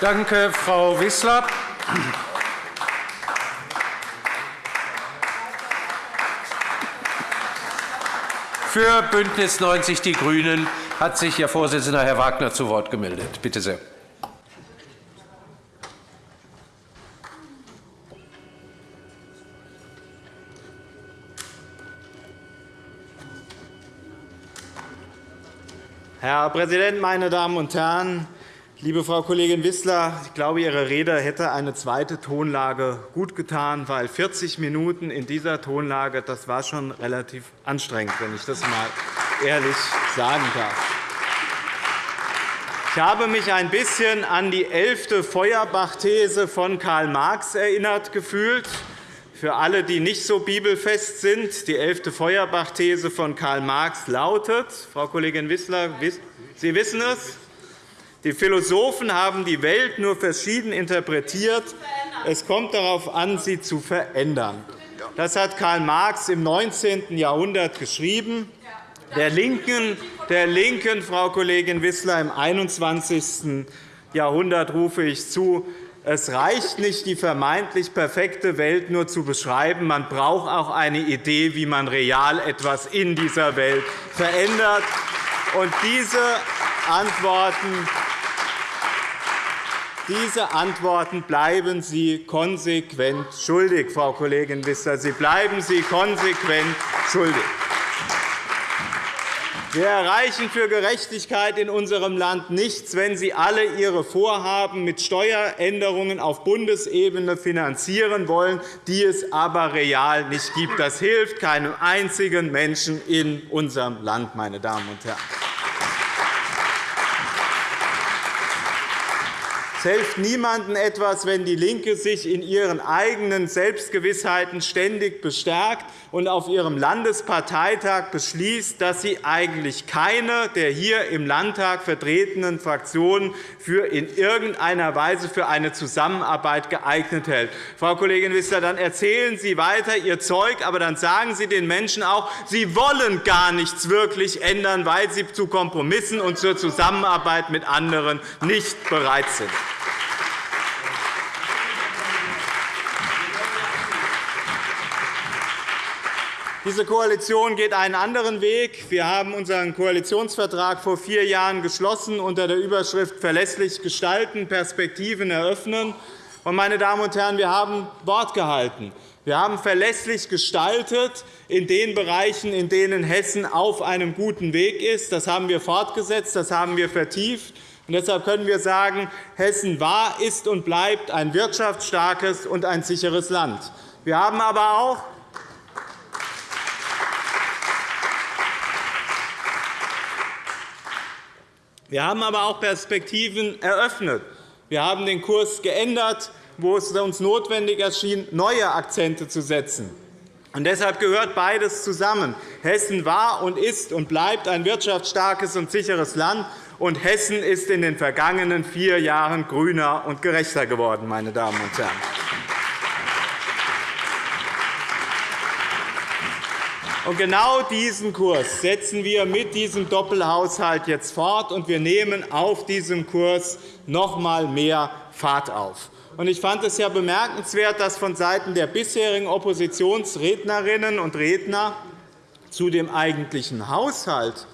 Danke, Frau Wissler. Für BÜNDNIS 90 die GRÜNEN hat sich Ihr Vorsitzender, Herr Wagner, zu Wort gemeldet. Bitte sehr. Herr Präsident, meine Damen und Herren! Liebe Frau Kollegin Wissler, ich glaube, Ihre Rede hätte eine zweite Tonlage gut getan, weil 40 Minuten in dieser Tonlage das war schon relativ anstrengend, wenn ich das einmal ehrlich sagen darf. Ich habe mich ein bisschen an die elfte Feuerbach-These von Karl Marx erinnert gefühlt. Für alle, die nicht so bibelfest sind, die elfte Feuerbach-These von Karl Marx lautet, Frau Kollegin Wissler, Sie wissen es, die Philosophen haben die Welt nur verschieden interpretiert. Es kommt darauf an, sie zu verändern. Das hat Karl Marx im 19. Jahrhundert geschrieben. Der Linken, der Linken, Frau Kollegin Wissler, im 21. Jahrhundert rufe ich zu, es reicht nicht, die vermeintlich perfekte Welt nur zu beschreiben. Man braucht auch eine Idee, wie man real etwas in dieser Welt verändert. Und diese Antworten diese Antworten bleiben Sie konsequent schuldig, Frau Kollegin Wissler. Sie bleiben Sie konsequent schuldig. Wir erreichen für Gerechtigkeit in unserem Land nichts, wenn Sie alle Ihre Vorhaben mit Steueränderungen auf Bundesebene finanzieren wollen, die es aber real nicht gibt. Das hilft keinem einzigen Menschen in unserem Land, meine Damen und Herren. Hilft niemandem etwas, wenn DIE LINKE sich in ihren eigenen Selbstgewissheiten ständig bestärkt und auf ihrem Landesparteitag beschließt, dass sie eigentlich keine der hier im Landtag vertretenen Fraktionen für in irgendeiner Weise für eine Zusammenarbeit geeignet hält. Frau Kollegin Wissler, dann erzählen Sie weiter Ihr Zeug, aber dann sagen Sie den Menschen auch, Sie wollen gar nichts wirklich ändern, weil Sie zu Kompromissen und zur Zusammenarbeit mit anderen nicht bereit sind. Diese Koalition geht einen anderen Weg. Wir haben unseren Koalitionsvertrag vor vier Jahren geschlossen unter der Überschrift Verlässlich gestalten, Perspektiven eröffnen. Meine Damen und Herren, wir haben Wort gehalten. Wir haben verlässlich gestaltet in den Bereichen, in denen Hessen auf einem guten Weg ist. Das haben wir fortgesetzt, das haben wir vertieft. Und deshalb können wir sagen, Hessen war, ist und bleibt ein wirtschaftsstarkes und ein sicheres Land. Wir haben aber auch Wir haben aber auch Perspektiven eröffnet. Wir haben den Kurs geändert, wo es uns notwendig erschien, neue Akzente zu setzen. Und deshalb gehört beides zusammen. Hessen war und ist und bleibt ein wirtschaftsstarkes und sicheres Land. Und Hessen ist in den vergangenen vier Jahren grüner und gerechter geworden. Meine Damen und Herren. Und genau diesen Kurs setzen wir mit diesem Doppelhaushalt jetzt fort, und wir nehmen auf diesem Kurs noch einmal mehr Fahrt auf. Ich fand es ja bemerkenswert, dass vonseiten der bisherigen Oppositionsrednerinnen und Redner zu dem eigentlichen Haushalt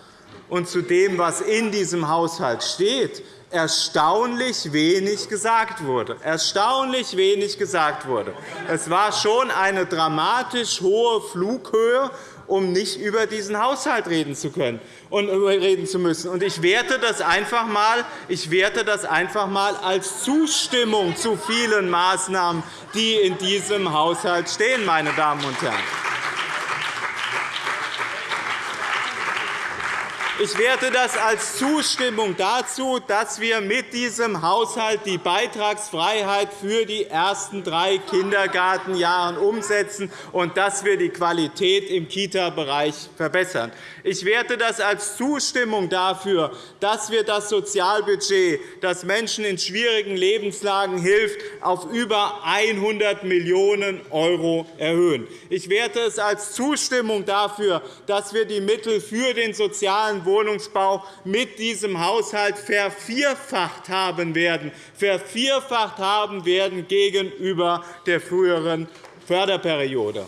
und zu dem, was in diesem Haushalt steht, erstaunlich wenig gesagt wurde. Erstaunlich wenig gesagt wurde. Es war schon eine dramatisch hohe Flughöhe, um nicht über diesen Haushalt reden zu können und reden zu müssen. Ich werte das einfach mal, ich werte das einfach mal als Zustimmung zu vielen Maßnahmen, die in diesem Haushalt stehen, meine Damen und Herren. Ich werte das als Zustimmung dazu, dass wir mit diesem Haushalt die Beitragsfreiheit für die ersten drei Kindergartenjahre umsetzen und dass wir die Qualität im Kita-Bereich verbessern. Ich werte das als Zustimmung dafür, dass wir das Sozialbudget, das Menschen in schwierigen Lebenslagen hilft, auf über 100 Millionen € erhöhen. Ich werte es als Zustimmung dafür, dass wir die Mittel für den sozialen Wohnungsbau mit diesem Haushalt vervierfacht haben werden, vervierfacht haben werden gegenüber der früheren Förderperiode.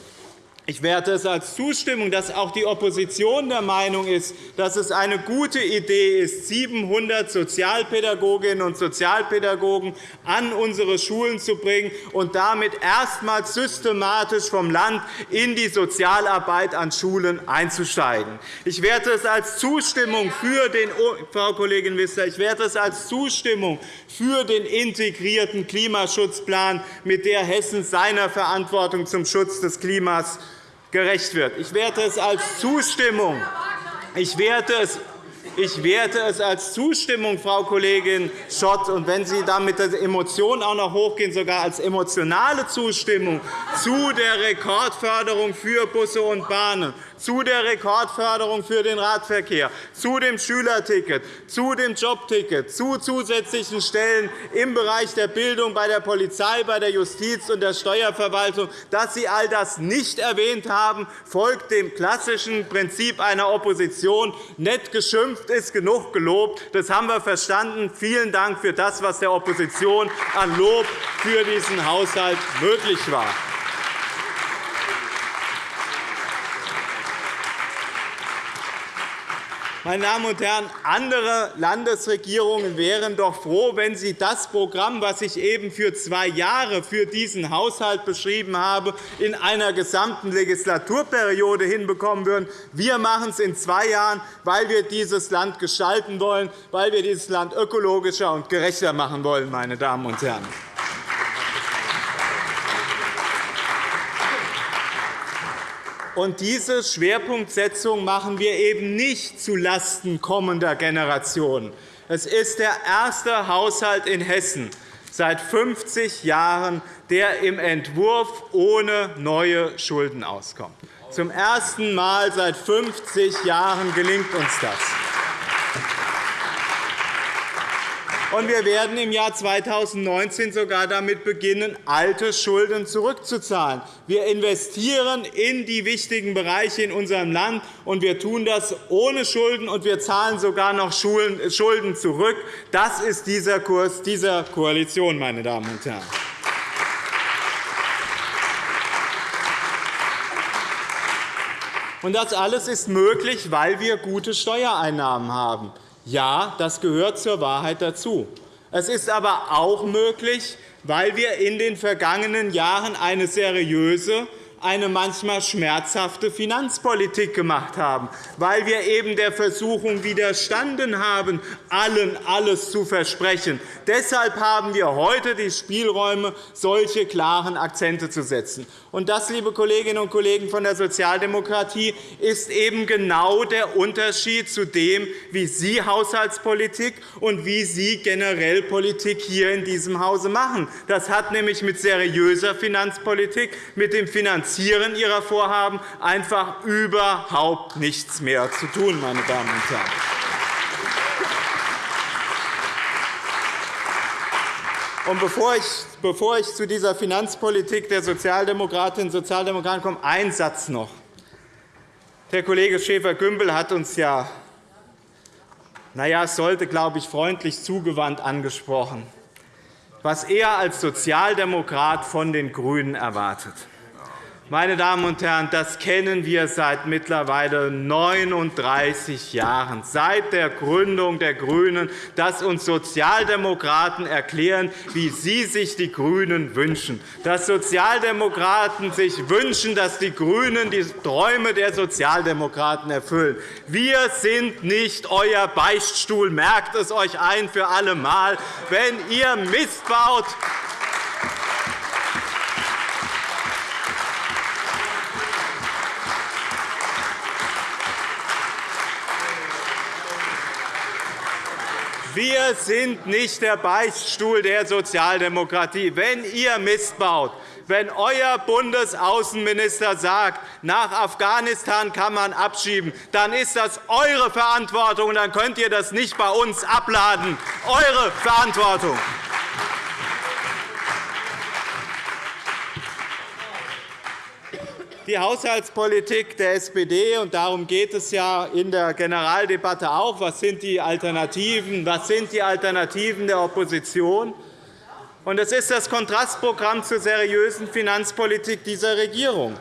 Ich werte es als Zustimmung, dass auch die Opposition der Meinung ist, dass es eine gute Idee ist, 700 Sozialpädagoginnen und Sozialpädagogen an unsere Schulen zu bringen und damit erstmals systematisch vom Land in die Sozialarbeit an Schulen einzusteigen. Ich werte es als Zustimmung für den Frau Kollegin Wissler, ich werte es als Zustimmung für den integrierten Klimaschutzplan, mit der Hessen seiner Verantwortung zum Schutz des Klimas gerecht wird. Ich werte es als Zustimmung. Ich werte es ich werte es als Zustimmung, Frau Kollegin Schott, und wenn Sie da mit der Emotion auch noch hochgehen, sogar als emotionale Zustimmung zu der Rekordförderung für Busse und Bahnen, zu der Rekordförderung für den Radverkehr, zu dem Schülerticket, zu dem Jobticket, zu zusätzlichen Stellen im Bereich der Bildung, bei der Polizei, bei der Justiz und der Steuerverwaltung. Dass Sie all das nicht erwähnt haben, folgt dem klassischen Prinzip einer Opposition. Nett geschimpft ist genug gelobt. Das haben wir verstanden. Vielen Dank für das, was der Opposition an Lob für diesen Haushalt möglich war. Meine Damen und Herren, andere Landesregierungen wären doch froh, wenn sie das Programm, das ich eben für zwei Jahre für diesen Haushalt beschrieben habe, in einer gesamten Legislaturperiode hinbekommen würden. Wir machen es in zwei Jahren, weil wir dieses Land gestalten wollen, weil wir dieses Land ökologischer und gerechter machen wollen. Meine Damen und Herren. Und diese Schwerpunktsetzung machen wir eben nicht zulasten kommender Generationen. Es ist der erste Haushalt in Hessen seit 50 Jahren, der im Entwurf ohne neue Schulden auskommt. Zum ersten Mal seit 50 Jahren gelingt uns das. Und wir werden im Jahr 2019 sogar damit beginnen, alte Schulden zurückzuzahlen. Wir investieren in die wichtigen Bereiche in unserem Land, und wir tun das ohne Schulden, und wir zahlen sogar noch Schulden zurück. Das ist dieser Kurs dieser Koalition, meine Damen und Herren. Und das alles ist möglich, weil wir gute Steuereinnahmen haben. Ja, das gehört zur Wahrheit dazu. Es ist aber auch möglich, weil wir in den vergangenen Jahren eine seriöse eine manchmal schmerzhafte Finanzpolitik gemacht haben, weil wir eben der Versuchung widerstanden haben, allen alles zu versprechen. Deshalb haben wir heute die Spielräume, solche klaren Akzente zu setzen. Und das, liebe Kolleginnen und Kollegen von der Sozialdemokratie, ist eben genau der Unterschied zu dem, wie Sie Haushaltspolitik und wie Sie generell Politik hier in diesem Hause machen. Das hat nämlich mit seriöser Finanzpolitik, mit dem Finanzieren Ihrer Vorhaben einfach überhaupt nichts mehr zu tun, meine Damen und Herren. Und bevor ich, bevor ich zu dieser Finanzpolitik der Sozialdemokratinnen und Sozialdemokraten komme, ein Satz noch. Der Kollege Schäfer-Gümbel hat uns ja, naja, es sollte, glaube ich, freundlich zugewandt angesprochen, was er als Sozialdemokrat von den GRÜNEN erwartet. Meine Damen und Herren, das kennen wir seit mittlerweile 39 Jahren, seit der Gründung der GRÜNEN, dass uns Sozialdemokraten erklären, wie sie sich die GRÜNEN wünschen, dass Sozialdemokraten sich wünschen, dass die GRÜNEN die Träume der Sozialdemokraten erfüllen. Wir sind nicht euer Beichtstuhl. Merkt es euch ein für alle Mal. Wenn ihr Mist baut, Wir sind nicht der Beichtstuhl der Sozialdemokratie. Wenn ihr Mist baut, wenn euer Bundesaußenminister sagt, nach Afghanistan kann man abschieben, dann ist das eure Verantwortung, und dann könnt ihr das nicht bei uns abladen. Eure Verantwortung. Die Haushaltspolitik der SPD, und darum geht es ja in der Generaldebatte auch. Was sind die Alternativen? Was sind die Alternativen der Opposition? Und das ist das Kontrastprogramm zur seriösen Finanzpolitik dieser Regierung.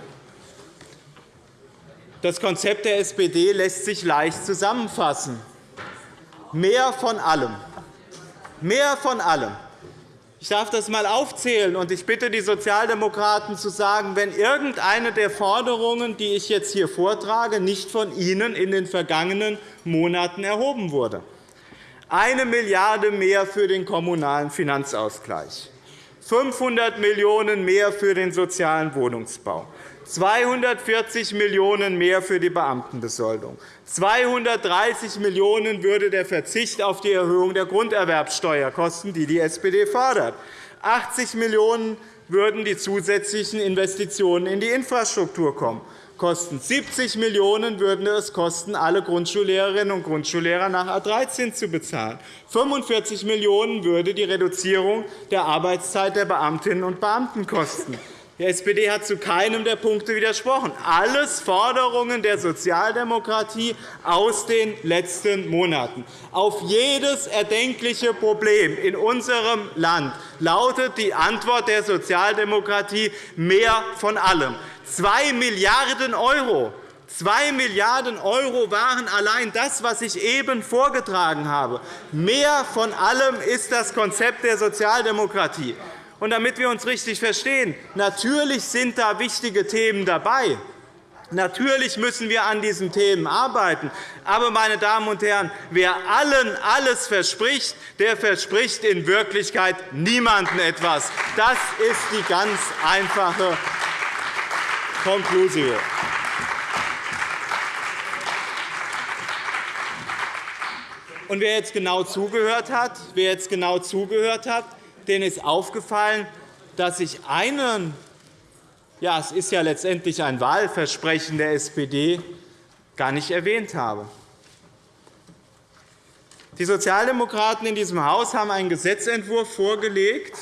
Das Konzept der SPD lässt sich leicht zusammenfassen. Mehr von allem. Mehr von allem. Ich darf das einmal aufzählen, und ich bitte die Sozialdemokraten zu sagen, wenn irgendeine der Forderungen, die ich jetzt hier vortrage, nicht von Ihnen in den vergangenen Monaten erhoben wurde. Eine Milliarde mehr für den Kommunalen Finanzausgleich, 500 Millionen € mehr für den sozialen Wohnungsbau, 240 Millionen € mehr für die Beamtenbesoldung. 230 Millionen € würde der Verzicht auf die Erhöhung der Grunderwerbsteuer kosten, die die SPD fordert. 80 Millionen € würden die zusätzlichen Investitionen in die Infrastruktur kommen kosten. 70 Millionen € würden es kosten, alle Grundschullehrerinnen und Grundschullehrer nach A 13 zu bezahlen. 45 Millionen € würde die Reduzierung der Arbeitszeit der Beamtinnen und Beamten kosten. Die SPD hat zu keinem der Punkte widersprochen. Alles Forderungen der Sozialdemokratie aus den letzten Monaten. Auf jedes erdenkliche Problem in unserem Land lautet die Antwort der Sozialdemokratie mehr von allem. 2 Milliarden €. 2 Milliarden € waren allein das, was ich eben vorgetragen habe. Mehr von allem ist das Konzept der Sozialdemokratie. Und damit wir uns richtig verstehen, natürlich sind da wichtige Themen dabei. Natürlich müssen wir an diesen Themen arbeiten. Aber, meine Damen und Herren, wer allen alles verspricht, der verspricht in Wirklichkeit niemandem etwas. Das ist die ganz einfache Konklusion. Und wer jetzt genau zugehört hat, wer jetzt genau zugehört hat, denen ist aufgefallen, dass ich einen ja, es ist ja letztendlich ein Wahlversprechen der SPD, gar nicht erwähnt habe. Die Sozialdemokraten in diesem Haus haben einen Gesetzentwurf vorgelegt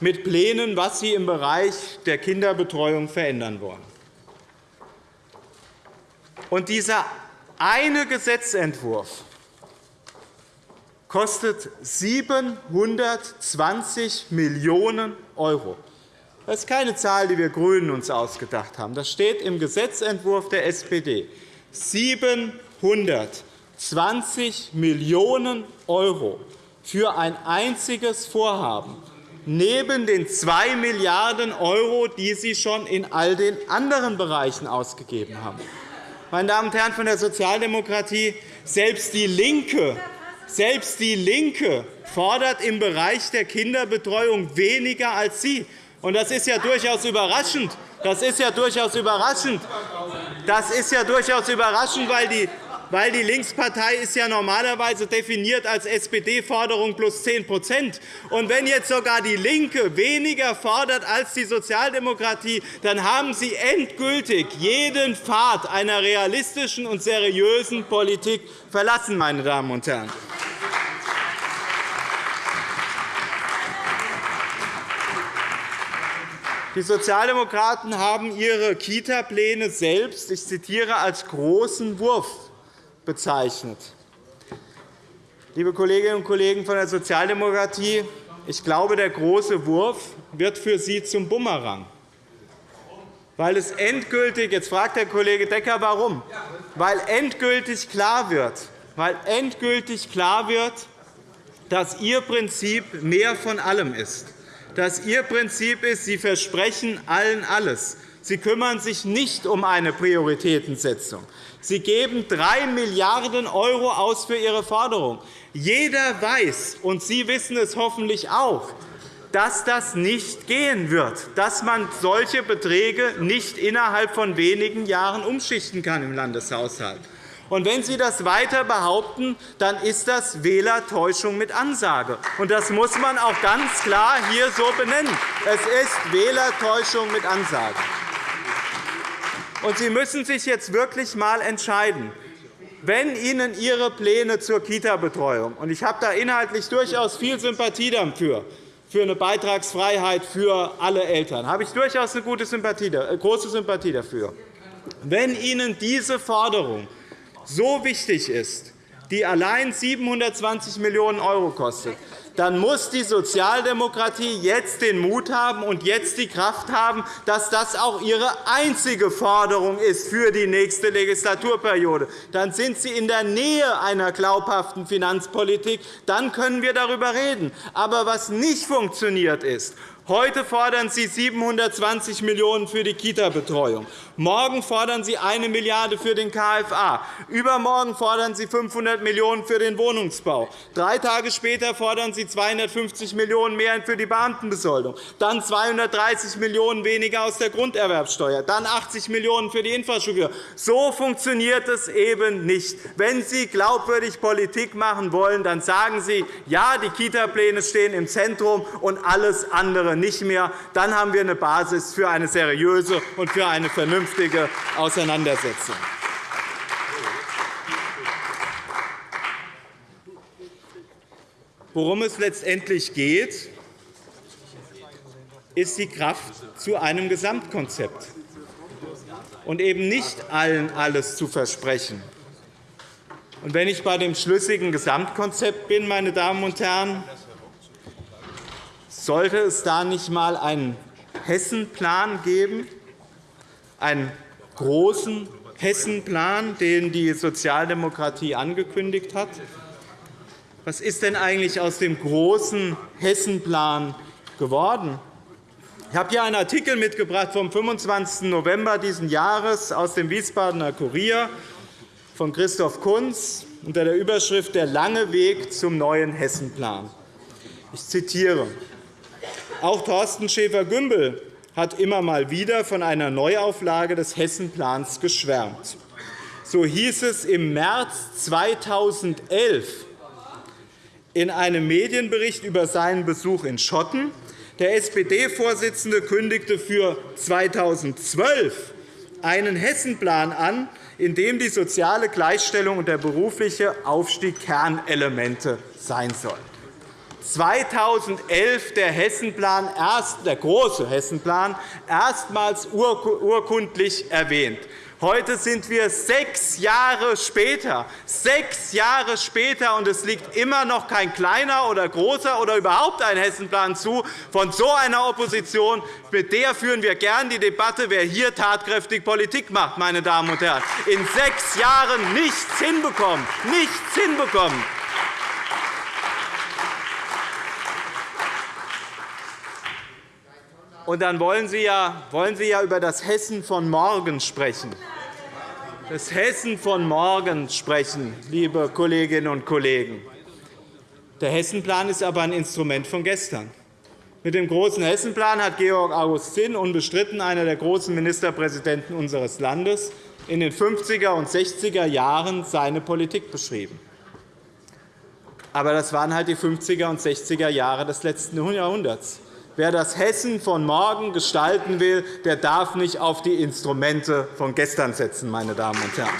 mit Plänen, was sie im Bereich der Kinderbetreuung verändern wollen. Und dieser eine Gesetzentwurf kostet 720 Millionen €. Das ist keine Zahl, die wir GRÜNEN uns ausgedacht haben. Das steht im Gesetzentwurf der SPD. 720 Millionen € für ein einziges Vorhaben, neben den 2 Milliarden €, die Sie schon in all den anderen Bereichen ausgegeben haben. Meine Damen und Herren von der Sozialdemokratie, selbst DIE LINKE selbst DIE LINKE fordert im Bereich der Kinderbetreuung weniger als Sie. Das ist ja durchaus überraschend. Das ist ja durchaus überraschend. Das ist ja durchaus überraschend, weil die weil die Linkspartei ist ja normalerweise definiert als SPD-Forderung plus 10 Und Wenn jetzt sogar DIE LINKE weniger fordert als die Sozialdemokratie, dann haben Sie endgültig jeden Pfad einer realistischen und seriösen Politik verlassen. Meine Damen und Herren. Die Sozialdemokraten haben ihre Kita-Pläne selbst, ich zitiere, als großen Wurf bezeichnet. Liebe Kolleginnen und Kollegen von der Sozialdemokratie, ich glaube, der große Wurf wird für Sie zum Bumerang. Weil es endgültig, jetzt fragt der Kollege Decker, warum, weil endgültig klar wird, weil endgültig klar wird, dass Ihr Prinzip mehr von allem ist dass Ihr Prinzip ist, Sie versprechen allen alles. Sie kümmern sich nicht um eine Prioritätensetzung. Sie geben 3 Milliarden € aus für Ihre Forderung. Jeder weiß, und Sie wissen es hoffentlich auch, dass das nicht gehen wird, dass man solche Beträge nicht innerhalb von wenigen Jahren umschichten kann im Landeshaushalt. Und wenn Sie das weiter behaupten, dann ist das Wählertäuschung mit Ansage. Und das muss man auch ganz klar hier so benennen. Es ist Wählertäuschung mit Ansage. Und Sie müssen sich jetzt wirklich einmal entscheiden. Wenn Ihnen Ihre Pläne zur Kita-Betreuung – und ich habe da inhaltlich durchaus viel Sympathie dafür für eine Beitragsfreiheit für alle Eltern. Habe ich durchaus eine gute Sympathie, äh, große Sympathie dafür. Wenn Ihnen diese Forderung so wichtig ist, die allein 720 Millionen € kostet, dann muss die Sozialdemokratie jetzt den Mut haben und jetzt die Kraft haben, dass das auch ihre einzige Forderung ist für die nächste Legislaturperiode. Dann sind Sie in der Nähe einer glaubhaften Finanzpolitik. Dann können wir darüber reden. Aber was nicht funktioniert, ist, Heute fordern Sie 720 Millionen € für die Kita-Betreuung. Morgen fordern Sie 1 Milliarde € für den KFA. Übermorgen fordern Sie 500 Millionen € für den Wohnungsbau. Drei Tage später fordern Sie 250 Millionen € mehr für die Beamtenbesoldung, dann 230 Millionen € weniger aus der Grunderwerbsteuer, dann 80 Millionen € für die Infrastruktur. So funktioniert es eben nicht. Wenn Sie glaubwürdig Politik machen wollen, dann sagen Sie, ja, die Kita-Pläne stehen im Zentrum und alles andere nicht mehr. Dann haben wir eine Basis für eine seriöse und für eine vernünftige Auseinandersetzung. Worum es letztendlich geht, ist die Kraft zu einem Gesamtkonzept und eben nicht allen alles zu versprechen. Und wenn ich bei dem schlüssigen Gesamtkonzept bin, meine Damen und Herren, sollte es da nicht einmal einen Hessenplan geben, einen großen Hessenplan, den die Sozialdemokratie angekündigt hat? Was ist denn eigentlich aus dem großen Hessenplan geworden? Ich habe hier einen Artikel mitgebracht vom 25. November dieses Jahres aus dem Wiesbadener Kurier von Christoph Kunz unter der Überschrift Der lange Weg zum neuen Hessenplan. Ich zitiere. Auch Thorsten Schäfer-Gümbel hat immer mal wieder von einer Neuauflage des Hessenplans geschwärmt. So hieß es im März 2011 in einem Medienbericht über seinen Besuch in Schotten. Der SPD-Vorsitzende kündigte für 2012 einen Hessenplan an, in dem die soziale Gleichstellung und der berufliche Aufstieg Kernelemente sein sollen. 2011 der Hessenplan, der große Hessenplan, erstmals urkundlich erwähnt. Heute sind wir sechs Jahre später. Sechs Jahre später, und es liegt immer noch kein kleiner oder großer oder überhaupt ein Hessenplan zu von so einer Opposition. Mit der führen wir gern die Debatte, wer hier tatkräftig Politik macht. Meine Damen und Herren. In sechs Jahren nichts hinbekommen. Nichts hinbekommen. Und dann wollen Sie, ja, wollen Sie ja über das Hessen von morgen sprechen. Das Hessen von morgen sprechen, liebe Kolleginnen und Kollegen. Der Hessenplan ist aber ein Instrument von gestern. Mit dem großen Hessenplan hat Georg August Zinn, unbestritten einer der großen Ministerpräsidenten unseres Landes, in den 50er und 60er Jahren seine Politik beschrieben. Aber das waren halt die 50er und 60er Jahre des letzten Jahrhunderts. Wer das Hessen von morgen gestalten will, der darf nicht auf die Instrumente von gestern setzen. Meine Damen und Herren.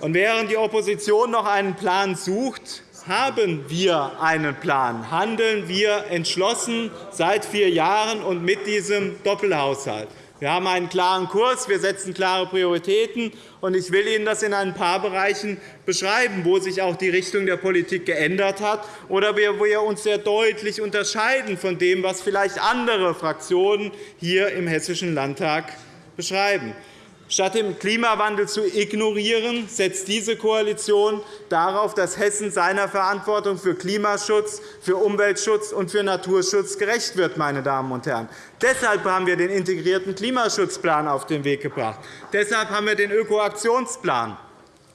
Und während die Opposition noch einen Plan sucht, haben wir einen Plan, handeln wir entschlossen seit vier Jahren und mit diesem Doppelhaushalt. Wir haben einen klaren Kurs, wir setzen klare Prioritäten. und Ich will Ihnen das in ein paar Bereichen beschreiben, wo sich auch die Richtung der Politik geändert hat oder wo wir uns sehr deutlich unterscheiden von dem, was vielleicht andere Fraktionen hier im Hessischen Landtag beschreiben. Statt den Klimawandel zu ignorieren, setzt diese Koalition darauf, dass Hessen seiner Verantwortung für Klimaschutz, für Umweltschutz und für Naturschutz gerecht wird. Meine Damen und Herren. Deshalb haben wir den integrierten Klimaschutzplan auf den Weg gebracht. Deshalb haben wir den Ökoaktionsplan.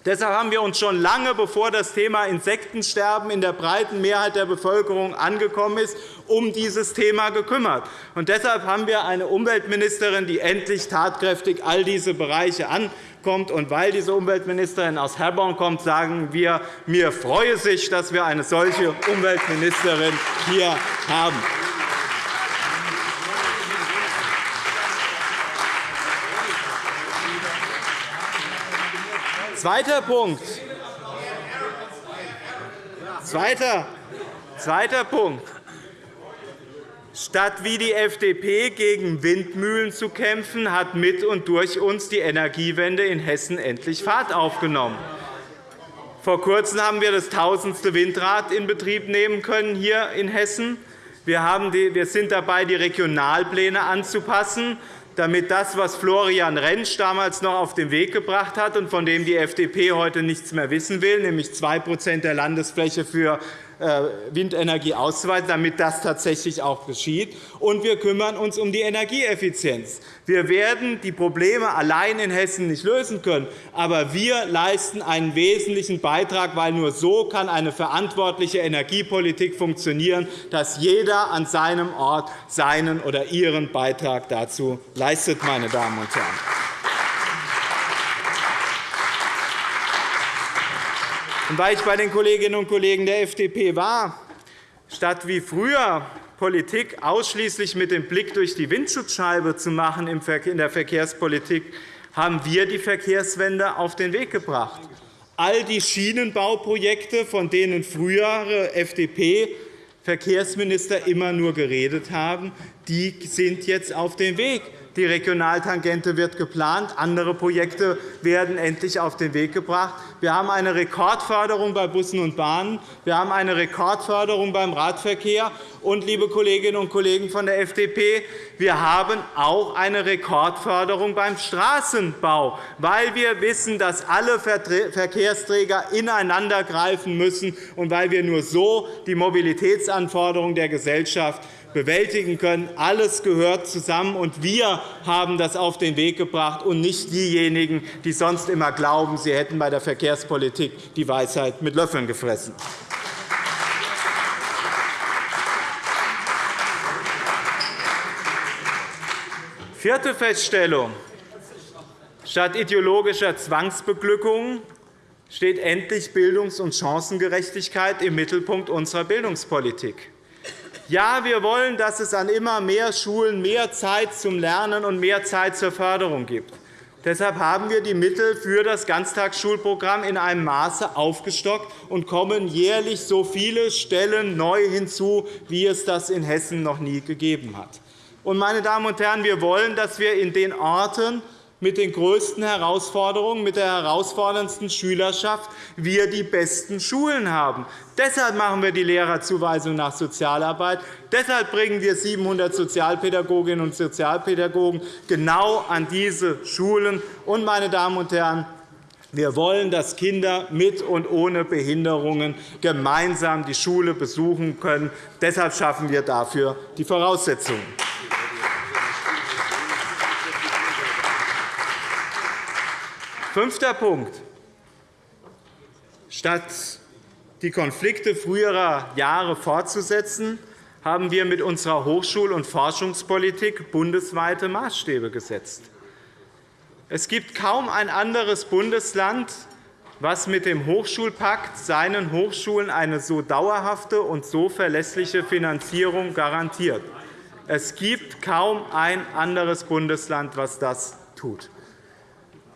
Deshalb haben wir uns schon lange, bevor das Thema Insektensterben in der breiten Mehrheit der Bevölkerung angekommen ist, um dieses Thema gekümmert. Und deshalb haben wir eine Umweltministerin, die endlich tatkräftig all diese Bereiche ankommt. Und weil diese Umweltministerin aus Herborn kommt, sagen wir, mir freue sich, dass wir eine solche Umweltministerin hier haben. Zweiter Punkt. Zweiter, zweiter Punkt. Statt wie die FDP gegen Windmühlen zu kämpfen, hat mit und durch uns die Energiewende in Hessen endlich Fahrt aufgenommen. Vor Kurzem haben wir das tausendste Windrad in Betrieb nehmen können hier in Hessen. Wir sind dabei, die Regionalpläne anzupassen, damit das, was Florian Rentsch damals noch auf den Weg gebracht hat und von dem die FDP heute nichts mehr wissen will, nämlich 2% der Landesfläche für Windenergie auszuweiten, damit das tatsächlich auch geschieht. Und wir kümmern uns um die Energieeffizienz. Wir werden die Probleme allein in Hessen nicht lösen können, aber wir leisten einen wesentlichen Beitrag, weil nur so kann eine verantwortliche Energiepolitik funktionieren, dass jeder an seinem Ort seinen oder ihren Beitrag dazu leistet. Meine Damen und Herren. Und weil ich bei den Kolleginnen und Kollegen der FDP war, statt wie früher Politik ausschließlich mit dem Blick durch die Windschutzscheibe zu machen in der Verkehrspolitik, haben wir die Verkehrswende auf den Weg gebracht. All die Schienenbauprojekte, von denen frühere FDP-Verkehrsminister immer nur geredet haben, die sind jetzt auf dem Weg. Die Regionaltangente wird geplant. Andere Projekte werden endlich auf den Weg gebracht. Wir haben eine Rekordförderung bei Bussen und Bahnen. Wir haben eine Rekordförderung beim Radverkehr. Und, liebe Kolleginnen und Kollegen von der FDP, wir haben auch eine Rekordförderung beim Straßenbau, weil wir wissen, dass alle Verkehrsträger ineinandergreifen müssen und weil wir nur so die Mobilitätsanforderungen der Gesellschaft bewältigen können. Alles gehört zusammen, und wir haben das auf den Weg gebracht, und nicht diejenigen, die sonst immer glauben, sie hätten bei der Verkehrspolitik die Weisheit mit Löffeln gefressen. Vierte Feststellung. Statt ideologischer Zwangsbeglückung steht endlich Bildungs- und Chancengerechtigkeit im Mittelpunkt unserer Bildungspolitik. Ja, wir wollen, dass es an immer mehr Schulen mehr Zeit zum Lernen und mehr Zeit zur Förderung gibt. Deshalb haben wir die Mittel für das Ganztagsschulprogramm in einem Maße aufgestockt und kommen jährlich so viele Stellen neu hinzu, wie es das in Hessen noch nie gegeben hat. Meine Damen und Herren, wir wollen, dass wir in den Orten, mit den größten Herausforderungen, mit der herausforderndsten Schülerschaft wir die besten Schulen haben. Deshalb machen wir die Lehrerzuweisung nach Sozialarbeit. Deshalb bringen wir 700 Sozialpädagoginnen und Sozialpädagogen genau an diese Schulen. Und, meine Damen und Herren, wir wollen, dass Kinder mit und ohne Behinderungen gemeinsam die Schule besuchen können. Deshalb schaffen wir dafür die Voraussetzungen. Fünfter Punkt. Statt die Konflikte früherer Jahre fortzusetzen, haben wir mit unserer Hochschul- und Forschungspolitik bundesweite Maßstäbe gesetzt. Es gibt kaum ein anderes Bundesland, das mit dem Hochschulpakt seinen Hochschulen eine so dauerhafte und so verlässliche Finanzierung garantiert. Es gibt kaum ein anderes Bundesland, das das tut.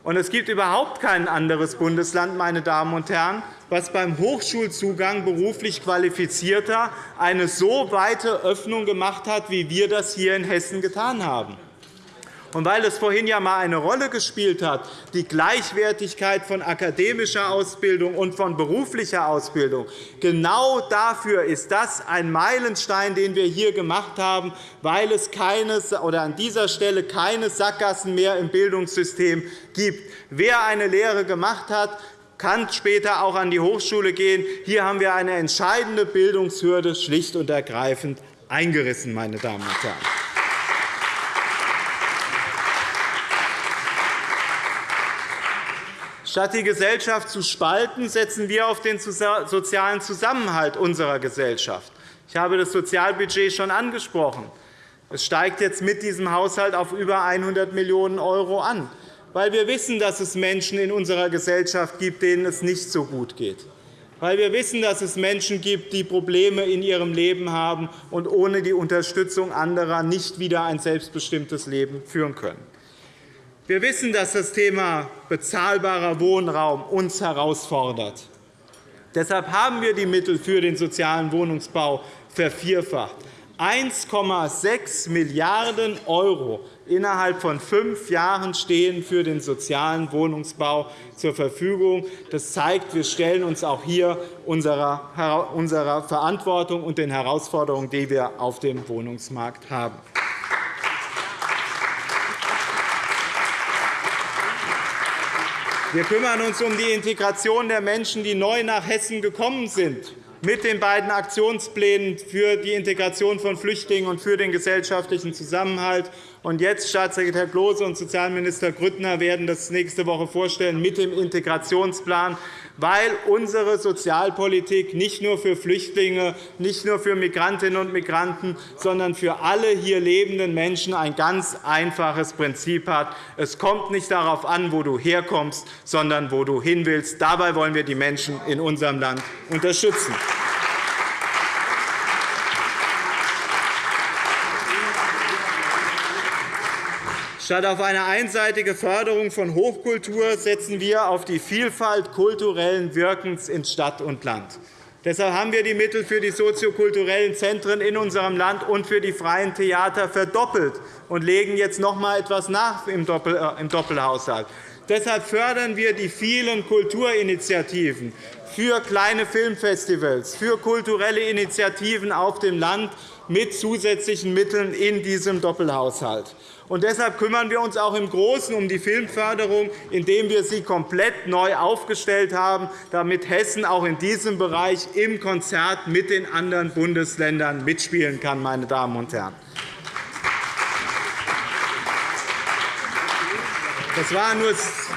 Und es gibt überhaupt kein anderes Bundesland, meine Damen und Herren, das beim Hochschulzugang beruflich Qualifizierter eine so weite Öffnung gemacht hat, wie wir das hier in Hessen getan haben. Und weil es vorhin ja einmal eine Rolle gespielt hat, die Gleichwertigkeit von akademischer Ausbildung und von beruflicher Ausbildung, genau dafür ist das ein Meilenstein, den wir hier gemacht haben, weil es keine, oder an dieser Stelle keine Sackgassen mehr im Bildungssystem gibt. Wer eine Lehre gemacht hat, kann später auch an die Hochschule gehen. Hier haben wir eine entscheidende Bildungshürde schlicht und ergreifend eingerissen. Meine Damen und Herren. Statt die Gesellschaft zu spalten, setzen wir auf den sozialen Zusammenhalt unserer Gesellschaft. Ich habe das Sozialbudget schon angesprochen. Es steigt jetzt mit diesem Haushalt auf über 100 Millionen € an, weil wir wissen, dass es Menschen in unserer Gesellschaft gibt, denen es nicht so gut geht, weil wir wissen, dass es Menschen gibt, die Probleme in ihrem Leben haben und ohne die Unterstützung anderer nicht wieder ein selbstbestimmtes Leben führen können. Wir wissen, dass das Thema bezahlbarer Wohnraum uns herausfordert. Deshalb haben wir die Mittel für den sozialen Wohnungsbau vervierfacht. 1,6 Milliarden € innerhalb von fünf Jahren stehen für den sozialen Wohnungsbau zur Verfügung. Das zeigt, wir stellen uns auch hier unserer Verantwortung und den Herausforderungen, die wir auf dem Wohnungsmarkt haben. Wir kümmern uns um die Integration der Menschen, die neu nach Hessen gekommen sind mit den beiden Aktionsplänen für die Integration von Flüchtlingen und für den gesellschaftlichen Zusammenhalt. Und jetzt Staatssekretär Klose und Sozialminister Grüttner werden das nächste Woche vorstellen mit dem Integrationsplan, weil unsere Sozialpolitik nicht nur für Flüchtlinge, nicht nur für Migrantinnen und Migranten, sondern für alle hier lebenden Menschen ein ganz einfaches Prinzip hat. Es kommt nicht darauf an, wo du herkommst, sondern wo du hin willst. Dabei wollen wir die Menschen in unserem Land unterstützen. Statt auf eine einseitige Förderung von Hochkultur setzen wir auf die Vielfalt kulturellen Wirkens in Stadt und Land. Deshalb haben wir die Mittel für die soziokulturellen Zentren in unserem Land und für die freien Theater verdoppelt und legen jetzt noch einmal etwas nach im äh, Doppelhaushalt. Deshalb fördern wir die vielen Kulturinitiativen für kleine Filmfestivals, für kulturelle Initiativen auf dem Land mit zusätzlichen Mitteln in diesem Doppelhaushalt. Und deshalb kümmern wir uns auch im Großen um die Filmförderung, indem wir sie komplett neu aufgestellt haben, damit Hessen auch in diesem Bereich im Konzert mit den anderen Bundesländern mitspielen kann. Meine Damen und Herren.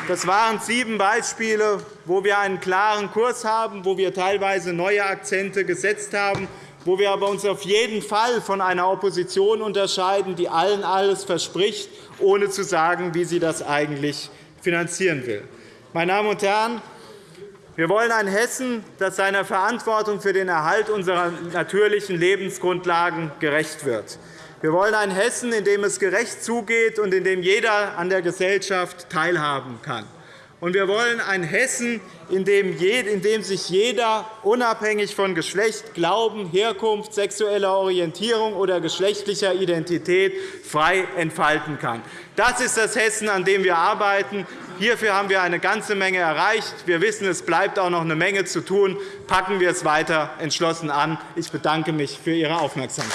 Das waren sieben Beispiele, wo wir einen klaren Kurs haben, wo wir teilweise neue Akzente gesetzt haben wo wir uns aber auf jeden Fall von einer Opposition unterscheiden, die allen alles verspricht, ohne zu sagen, wie sie das eigentlich finanzieren will. Meine Damen und Herren, wir wollen ein Hessen, das seiner Verantwortung für den Erhalt unserer natürlichen Lebensgrundlagen gerecht wird. Wir wollen ein Hessen, in dem es gerecht zugeht und in dem jeder an der Gesellschaft teilhaben kann. Und wir wollen ein Hessen, in dem sich jeder unabhängig von Geschlecht, Glauben, Herkunft, sexueller Orientierung oder geschlechtlicher Identität frei entfalten kann. Das ist das Hessen, an dem wir arbeiten. Hierfür haben wir eine ganze Menge erreicht. Wir wissen, es bleibt auch noch eine Menge zu tun. Packen wir es weiter entschlossen an. Ich bedanke mich für Ihre Aufmerksamkeit.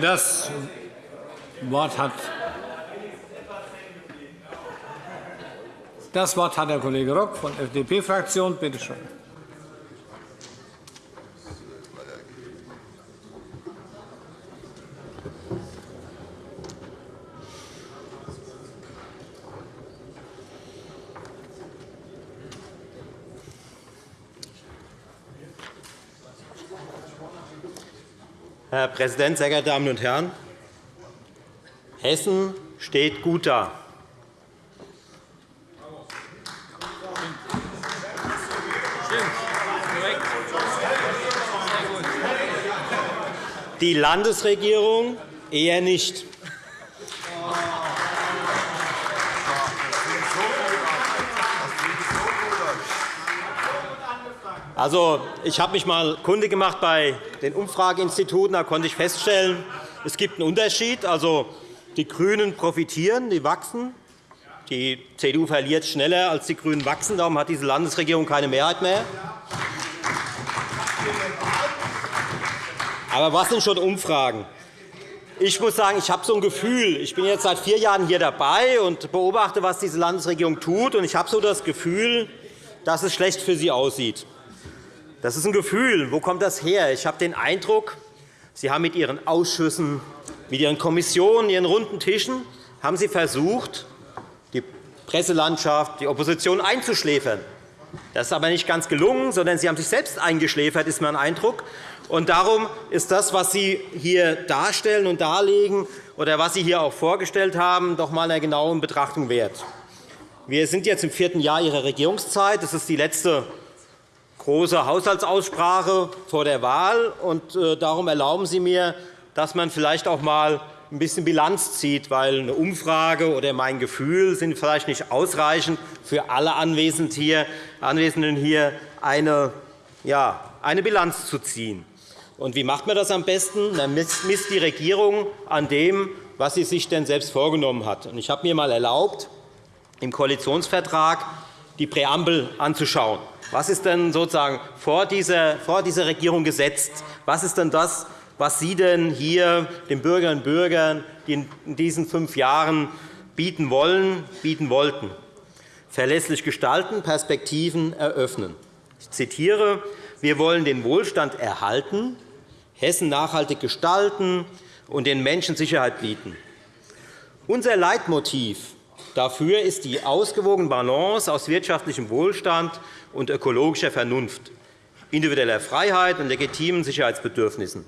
Das Wort hat das Wort hat der Kollege Rock von der FDP-Fraktion. Bitte schön. Herr Präsident, sehr geehrte Damen und Herren! Hessen steht gut da. Die Landesregierung eher nicht. Also, ich habe mich einmal kundig gemacht bei den Umfrageinstituten. Da konnte ich feststellen, es gibt einen Unterschied. Also, die GRÜNEN profitieren, die wachsen. Die CDU verliert schneller, als die GRÜNEN wachsen. Darum hat diese Landesregierung keine Mehrheit mehr. Aber was sind schon Umfragen? Ich muss sagen, ich habe so ein Gefühl. Ich bin jetzt seit vier Jahren hier dabei und beobachte, was diese Landesregierung tut. Ich habe so das Gefühl, dass es schlecht für sie aussieht. Das ist ein Gefühl. Wo kommt das her? Ich habe den Eindruck, Sie haben mit Ihren Ausschüssen, mit Ihren Kommissionen, Ihren runden Tischen haben Sie versucht, die Presselandschaft, die Opposition einzuschläfern. Das ist aber nicht ganz gelungen, sondern Sie haben sich selbst eingeschläfert, ist mein Eindruck. Und darum ist das, was Sie hier darstellen und darlegen, oder was Sie hier auch vorgestellt haben, doch einmal einer genauen Betrachtung wert. Wir sind jetzt im vierten Jahr Ihrer Regierungszeit. Das ist die letzte große Haushaltsaussprache vor der Wahl. Und äh, darum erlauben Sie mir, dass man vielleicht auch einmal ein bisschen Bilanz zieht, weil eine Umfrage oder mein Gefühl sind vielleicht nicht ausreichend für alle Anwesenden hier, eine, ja, eine Bilanz zu ziehen. Und wie macht man das am besten? Man misst die Regierung an dem, was sie sich denn selbst vorgenommen hat. Ich habe mir einmal erlaubt, im Koalitionsvertrag die Präambel anzuschauen. Was ist denn sozusagen vor dieser, vor dieser Regierung gesetzt? Was ist denn das, was Sie denn hier den Bürgerinnen und Bürgern in diesen fünf Jahren bieten wollen, bieten wollten? Verlässlich gestalten, Perspektiven eröffnen. Ich zitiere. Wir wollen den Wohlstand erhalten, Hessen nachhaltig gestalten und den Menschen Sicherheit bieten. Unser Leitmotiv dafür ist die ausgewogene Balance aus wirtschaftlichem Wohlstand und ökologischer Vernunft, individueller Freiheit und legitimen Sicherheitsbedürfnissen,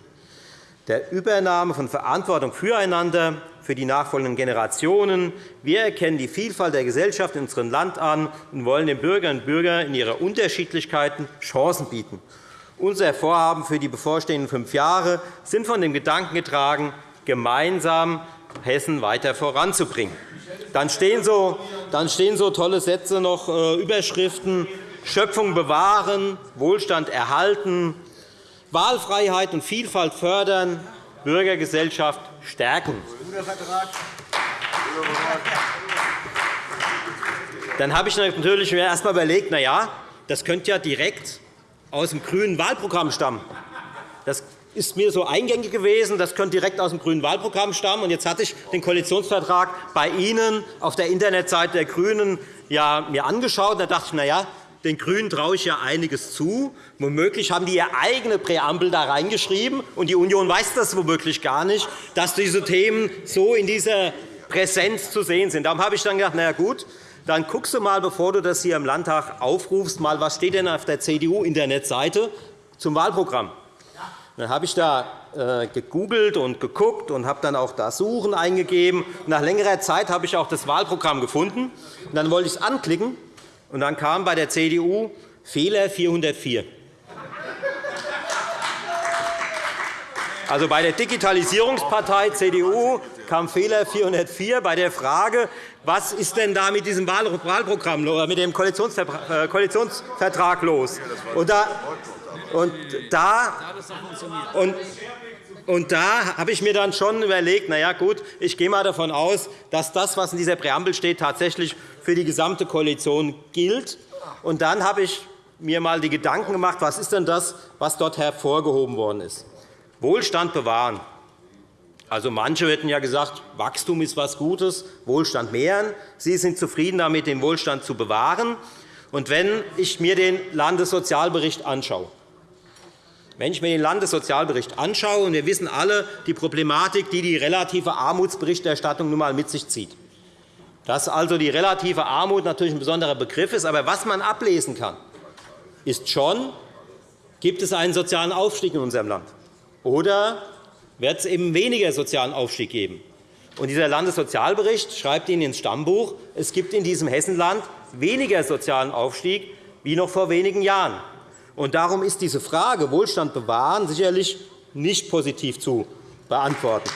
der Übernahme von Verantwortung füreinander, für die nachfolgenden Generationen. Wir erkennen die Vielfalt der Gesellschaft in unserem Land an und wollen den Bürgerinnen und Bürgern in ihrer Unterschiedlichkeiten Chancen bieten. Unser Vorhaben für die bevorstehenden fünf Jahre sind von dem Gedanken getragen, gemeinsam Hessen weiter voranzubringen. Dann stehen so, dann stehen so tolle Sätze noch äh, Überschriften Schöpfung bewahren, Wohlstand erhalten, Wahlfreiheit und Vielfalt fördern, Bürgergesellschaft stärken. Dann habe ich natürlich mir erst einmal überlegt, na ja, das könnte ja direkt aus dem grünen Wahlprogramm stammen. Das ist mir so eingängig gewesen. Das könnte direkt aus dem grünen Wahlprogramm stammen. Und jetzt hatte ich den Koalitionsvertrag bei Ihnen auf der Internetseite der GRÜNEN ja, mir angeschaut. Da dachte ich, na ja, den GRÜNEN traue ich ja einiges zu. Womöglich haben die ihre eigene Präambel da reingeschrieben, und die Union weiß das womöglich gar nicht, dass diese Themen so in dieser Präsenz zu sehen sind. Darum habe ich dann gedacht, na ja, gut, dann guckst du mal, bevor du das hier im Landtag aufrufst, mal, was steht denn auf der CDU-Internetseite zum Wahlprogramm. Dann habe ich da äh, gegoogelt und geguckt und habe dann auch da Suchen eingegeben. Nach längerer Zeit habe ich auch das Wahlprogramm gefunden. dann wollte ich es anklicken, und dann kam bei der CDU Fehler 404. Also bei der Digitalisierungspartei CDU kam Fehler 404 bei der Frage, was ist denn da mit diesem Wahlprogramm oder mit dem äh, Koalitionsvertrag los? Und da, und da, und, und da habe ich mir dann schon überlegt, na ja, gut, ich gehe mal davon aus, dass das, was in dieser Präambel steht, tatsächlich für die gesamte Koalition gilt. Und dann habe ich mir einmal die Gedanken gemacht, was ist denn das, was dort hervorgehoben worden ist. Wohlstand bewahren. Also, manche hätten ja gesagt, Wachstum ist etwas Gutes, Wohlstand mehren. Sie sind zufrieden damit, den Wohlstand zu bewahren. Und wenn ich mir den Landessozialbericht anschaue, wenn ich mir den Landessozialbericht anschaue, und wir wissen alle die Problematik, die die relative Armutsberichterstattung nun einmal mit sich zieht, dass also die relative Armut natürlich ein besonderer Begriff ist. Aber was man ablesen kann, ist schon, gibt es einen sozialen Aufstieg in unserem Land oder wird es eben weniger sozialen Aufstieg geben. Und dieser Landessozialbericht schreibt Ihnen ins Stammbuch, es gibt in diesem Hessenland weniger sozialen Aufstieg wie noch vor wenigen Jahren. Und darum ist diese Frage Wohlstand bewahren sicherlich nicht positiv zu beantworten.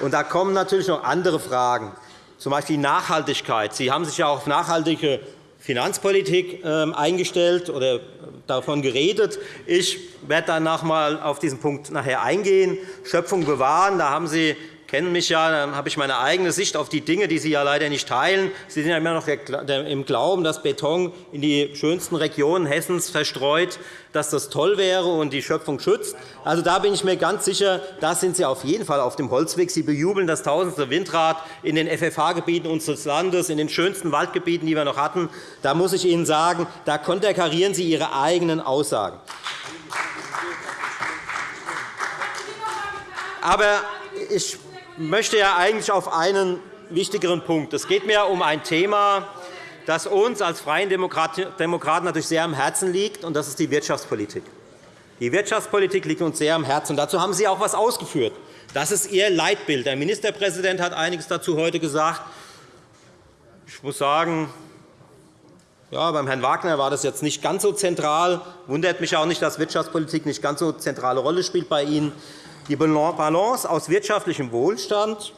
Und da kommen natürlich noch andere Fragen, z. B. Nachhaltigkeit. Sie haben sich ja auf nachhaltige Finanzpolitik ähm, eingestellt oder davon geredet. Ich werde danach einmal auf diesen Punkt nachher eingehen. Schöpfung bewahren. Da haben Sie kennen mich ja, dann habe ich meine eigene Sicht auf die Dinge, die Sie ja leider nicht teilen. Sie sind ja immer noch im Glauben, dass Beton in die schönsten Regionen Hessens verstreut, dass das toll wäre und die Schöpfung schützt. Also, da bin ich mir ganz sicher, da sind Sie auf jeden Fall auf dem Holzweg. Sie bejubeln das tausendste Windrad in den FFH-Gebieten unseres Landes, in den schönsten Waldgebieten, die wir noch hatten. Da muss ich Ihnen sagen, da konterkarieren Sie Ihre eigenen Aussagen. Aber ich möchte ja eigentlich auf einen wichtigeren Punkt. Es geht mir um ein Thema, das uns als Freien Demokraten natürlich sehr am Herzen liegt, und das ist die Wirtschaftspolitik. Die Wirtschaftspolitik liegt uns sehr am Herzen. Dazu haben Sie auch etwas ausgeführt. Das ist Ihr Leitbild. Der Ministerpräsident hat einiges dazu heute gesagt. Ich muss sagen, ja, beim Herrn Wagner war das jetzt nicht ganz so zentral. Wundert mich auch nicht, dass Wirtschaftspolitik nicht ganz so zentrale Rolle spielt bei Ihnen. Die Balance aus wirtschaftlichem Wohlstand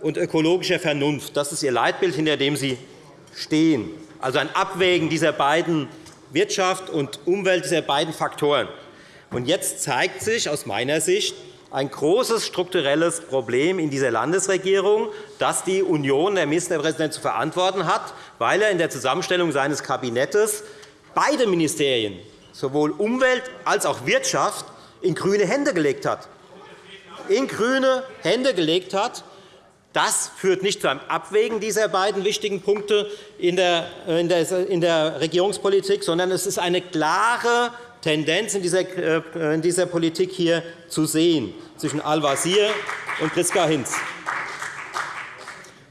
und ökologischer Vernunft, das ist Ihr Leitbild, hinter dem Sie stehen. Also ein Abwägen dieser beiden Wirtschaft und Umwelt, dieser beiden Faktoren. Und jetzt zeigt sich aus meiner Sicht ein großes strukturelles Problem in dieser Landesregierung, das die Union, der Ministerpräsident, zu verantworten hat, weil er in der Zusammenstellung seines Kabinetts beide Ministerien, sowohl Umwelt als auch Wirtschaft, in grüne Hände gelegt hat. In grüne Hände gelegt hat. Das führt nicht zu einem Abwägen dieser beiden wichtigen Punkte in der Regierungspolitik, sondern es ist eine klare Tendenz in dieser, äh, Politik hier zu sehen zwischen Al-Wazir und Priska Hinz.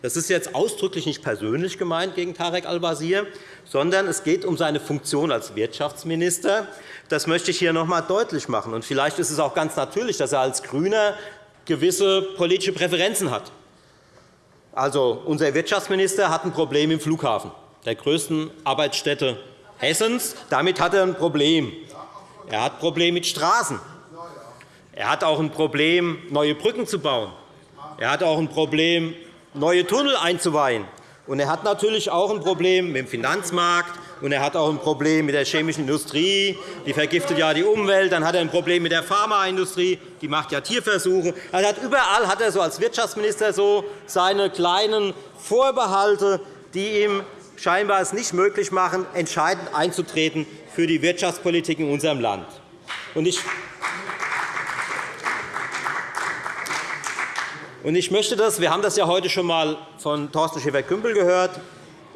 Das ist jetzt ausdrücklich nicht persönlich gemeint gegen Tarek Al-Wazir, sondern es geht um seine Funktion als Wirtschaftsminister. Das möchte ich hier noch einmal deutlich machen. Und vielleicht ist es auch ganz natürlich, dass er als GRÜNER gewisse politische Präferenzen hat. Also, unser Wirtschaftsminister hat ein Problem im Flughafen, der größten Arbeitsstätte Hessens. Damit hat er ein Problem. Er hat ein Problem mit Straßen. Er hat auch ein Problem, neue Brücken zu bauen. Er hat auch ein Problem, neue Tunnel einzuweihen. Und er hat natürlich auch ein Problem mit dem Finanzmarkt, und er hat auch ein Problem mit der chemischen Industrie. Die vergiftet ja die Umwelt. Dann hat er ein Problem mit der Pharmaindustrie. Die macht ja Tierversuche. Also hat überall hat er so als Wirtschaftsminister so seine kleinen Vorbehalte, die ihm scheinbar es nicht möglich machen, entscheidend einzutreten für die Wirtschaftspolitik in unserem Land. Ich möchte das, wir haben das ja heute schon einmal von Thorsten Schäfer-Gümbel gehört,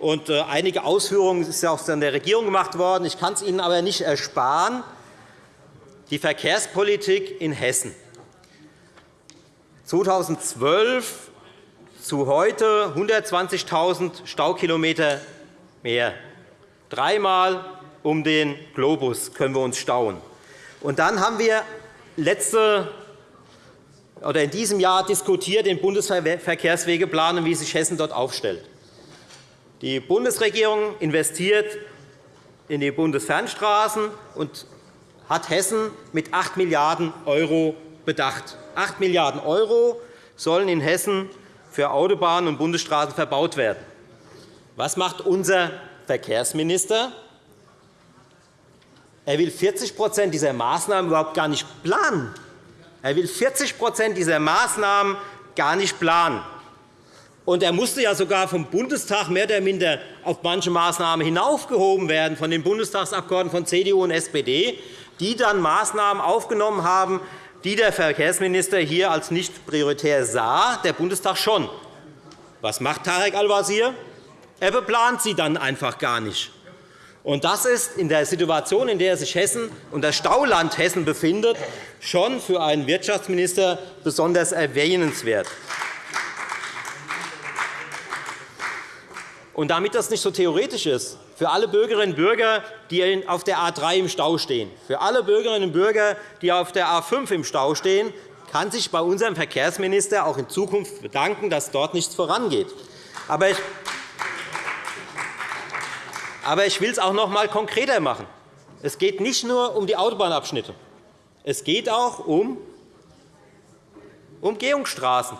und äh, einige Ausführungen sind auch von der Regierung gemacht worden. Ich kann es Ihnen aber nicht ersparen. Die Verkehrspolitik in Hessen. 2012 zu heute 120.000 Staukilometer mehr. Dreimal um den Globus können wir uns stauen. Und dann haben wir letzte oder in diesem Jahr diskutiert den Bundesverkehrswegeplan und wie sich Hessen dort aufstellt. Die Bundesregierung investiert in die Bundesfernstraßen und hat Hessen mit 8 Milliarden € bedacht. 8 Milliarden € sollen in Hessen für Autobahnen und Bundesstraßen verbaut werden. Was macht unser Verkehrsminister? Er will 40% dieser Maßnahmen überhaupt gar nicht planen. Er will 40% dieser Maßnahmen gar nicht planen. Und er musste ja sogar vom Bundestag mehr oder minder auf manche Maßnahmen hinaufgehoben werden, von den Bundestagsabgeordneten von CDU und SPD, die dann Maßnahmen aufgenommen haben, die der Verkehrsminister hier als nicht prioritär sah, der Bundestag schon. Was macht Tarek Al-Wazir? Er beplant sie dann einfach gar nicht. Und das ist in der Situation, in der sich Hessen und das Stauland Hessen befindet, schon für einen Wirtschaftsminister besonders erwähnenswert. Und damit das nicht so theoretisch ist, für alle Bürgerinnen und Bürger, die auf der A 3 im Stau stehen, für alle Bürgerinnen und Bürger, die auf der A 5 im Stau stehen, kann sich bei unserem Verkehrsminister auch in Zukunft bedanken, dass dort nichts vorangeht. Aber aber ich will es auch noch einmal konkreter machen. Es geht nicht nur um die Autobahnabschnitte. Es geht auch um Umgehungsstraßen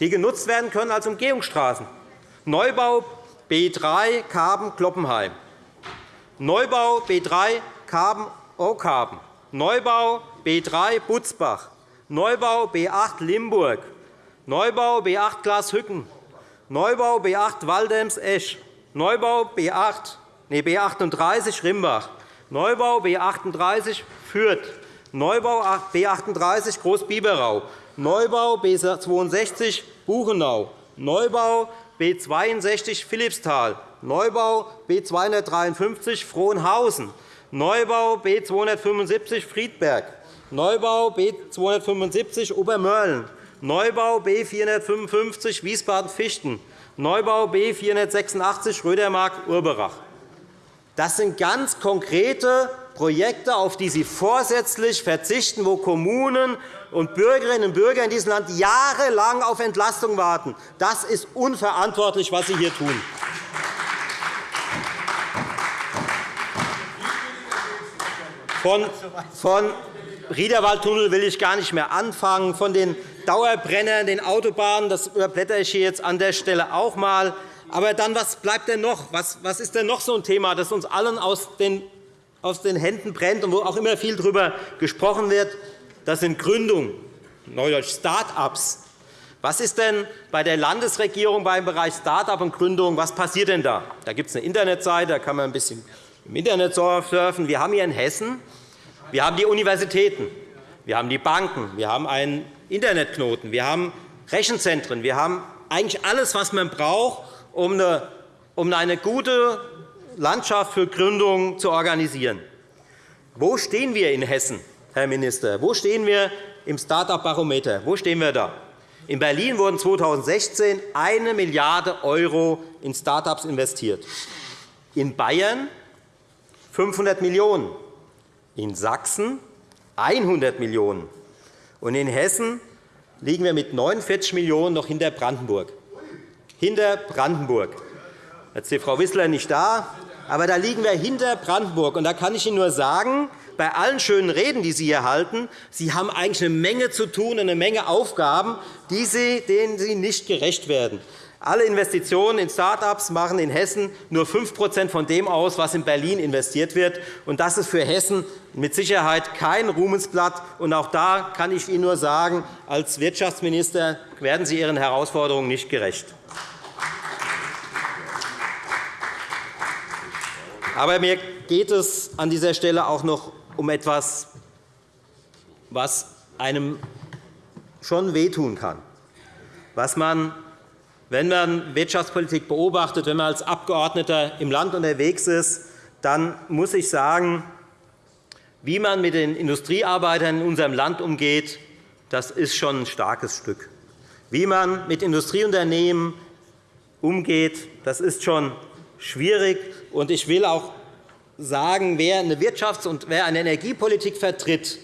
die genutzt werden können als Umgehungsstraßen. Neubau B3 Karben-Kloppenheim, Neubau B3 Karben-Okarben, Neubau B3 Butzbach, Neubau B8 Limburg, Neubau B8 Glashütten, Neubau B8 Waldems-Esch, Neubau B8, nee, B38 Rimbach, Neubau B38 Fürth, Neubau B38 Großbiberau, Neubau B 62 Buchenau, Neubau B 62 Philippsthal, Neubau B 253 Frohnhausen, Neubau B 275 Friedberg, Neubau B 275 Obermörlen, Neubau B 455 Wiesbaden-Fichten, Neubau B 486 Rödermark-Urberach. Das sind ganz konkrete Projekte, auf die Sie vorsätzlich verzichten, wo Kommunen und Bürgerinnen und Bürger in diesem Land jahrelang auf Entlastung warten. Das ist unverantwortlich, was Sie hier tun. Von, von Riederwaldtunnel will ich gar nicht mehr anfangen, von den Dauerbrennern, den Autobahnen, das überblätter ich hier jetzt an der Stelle auch einmal. Aber dann, was bleibt denn noch? Was, was ist denn noch so ein Thema, das uns allen aus den, aus den Händen brennt und wo auch immer viel darüber gesprochen wird? Das sind Gründungen, neudeutsch Start-ups. Was ist denn bei der Landesregierung beim Bereich Start-up und Gründung? Was passiert denn da? Da gibt es eine Internetseite, da kann man ein bisschen im Internet surfen. Wir haben hier in Hessen wir haben die Universitäten, wir haben die Banken, wir haben einen Internetknoten, wir haben Rechenzentren, wir haben eigentlich alles, was man braucht, um eine, gute Landschaft für Gründungen zu organisieren. Wo stehen wir in Hessen, Herr Minister? Wo stehen wir im Start-up-Barometer? Wo stehen wir da? In Berlin wurden 2016 1 Milliarde € in Start-ups investiert. In Bayern 500 Millionen €, in Sachsen 100 Millionen €. Und in Hessen liegen wir mit 49 Millionen € noch hinter Brandenburg. Hinter Brandenburg. Jetzt ist Frau Wissler nicht da, aber da liegen wir hinter Brandenburg. Und da kann ich Ihnen nur sagen, bei allen schönen Reden, die Sie hier halten, Sie haben eigentlich eine Menge zu tun und eine Menge Aufgaben, denen Sie nicht gerecht werden. Alle Investitionen in Start-ups machen in Hessen nur 5% von dem aus, was in Berlin investiert wird. Das ist für Hessen mit Sicherheit kein Ruhmesblatt. Auch da kann ich Ihnen nur sagen, als Wirtschaftsminister werden Sie Ihren Herausforderungen nicht gerecht. Aber mir geht es an dieser Stelle auch noch um etwas, was einem schon wehtun kann, was man wenn man Wirtschaftspolitik beobachtet, wenn man als Abgeordneter im Land unterwegs ist, dann muss ich sagen, wie man mit den Industriearbeitern in unserem Land umgeht, das ist schon ein starkes Stück. Wie man mit Industrieunternehmen umgeht, das ist schon schwierig. ich will auch sagen, wer eine Wirtschafts- und wer eine Energiepolitik vertritt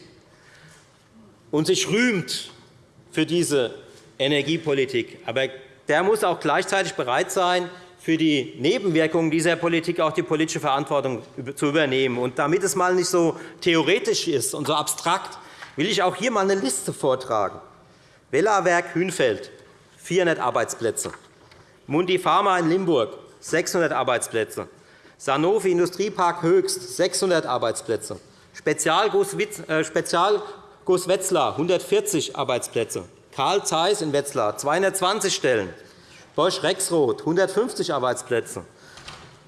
und sich rühmt für diese Energiepolitik, aber der muss auch gleichzeitig bereit sein, für die Nebenwirkungen dieser Politik auch die politische Verantwortung zu übernehmen. Und damit es einmal nicht so theoretisch ist und so abstrakt, will ich auch hier einmal eine Liste vortragen. Wellawerk Hünfeld, 400 Arbeitsplätze. Mundi Pharma in Limburg, 600 Arbeitsplätze. Sanofi Industriepark Höchst, 600 Arbeitsplätze. Spezialguss äh, Wetzlar, 140 Arbeitsplätze. Karl Zeiss in Wetzlar 220 Stellen, Bosch Rexroth 150 Arbeitsplätze,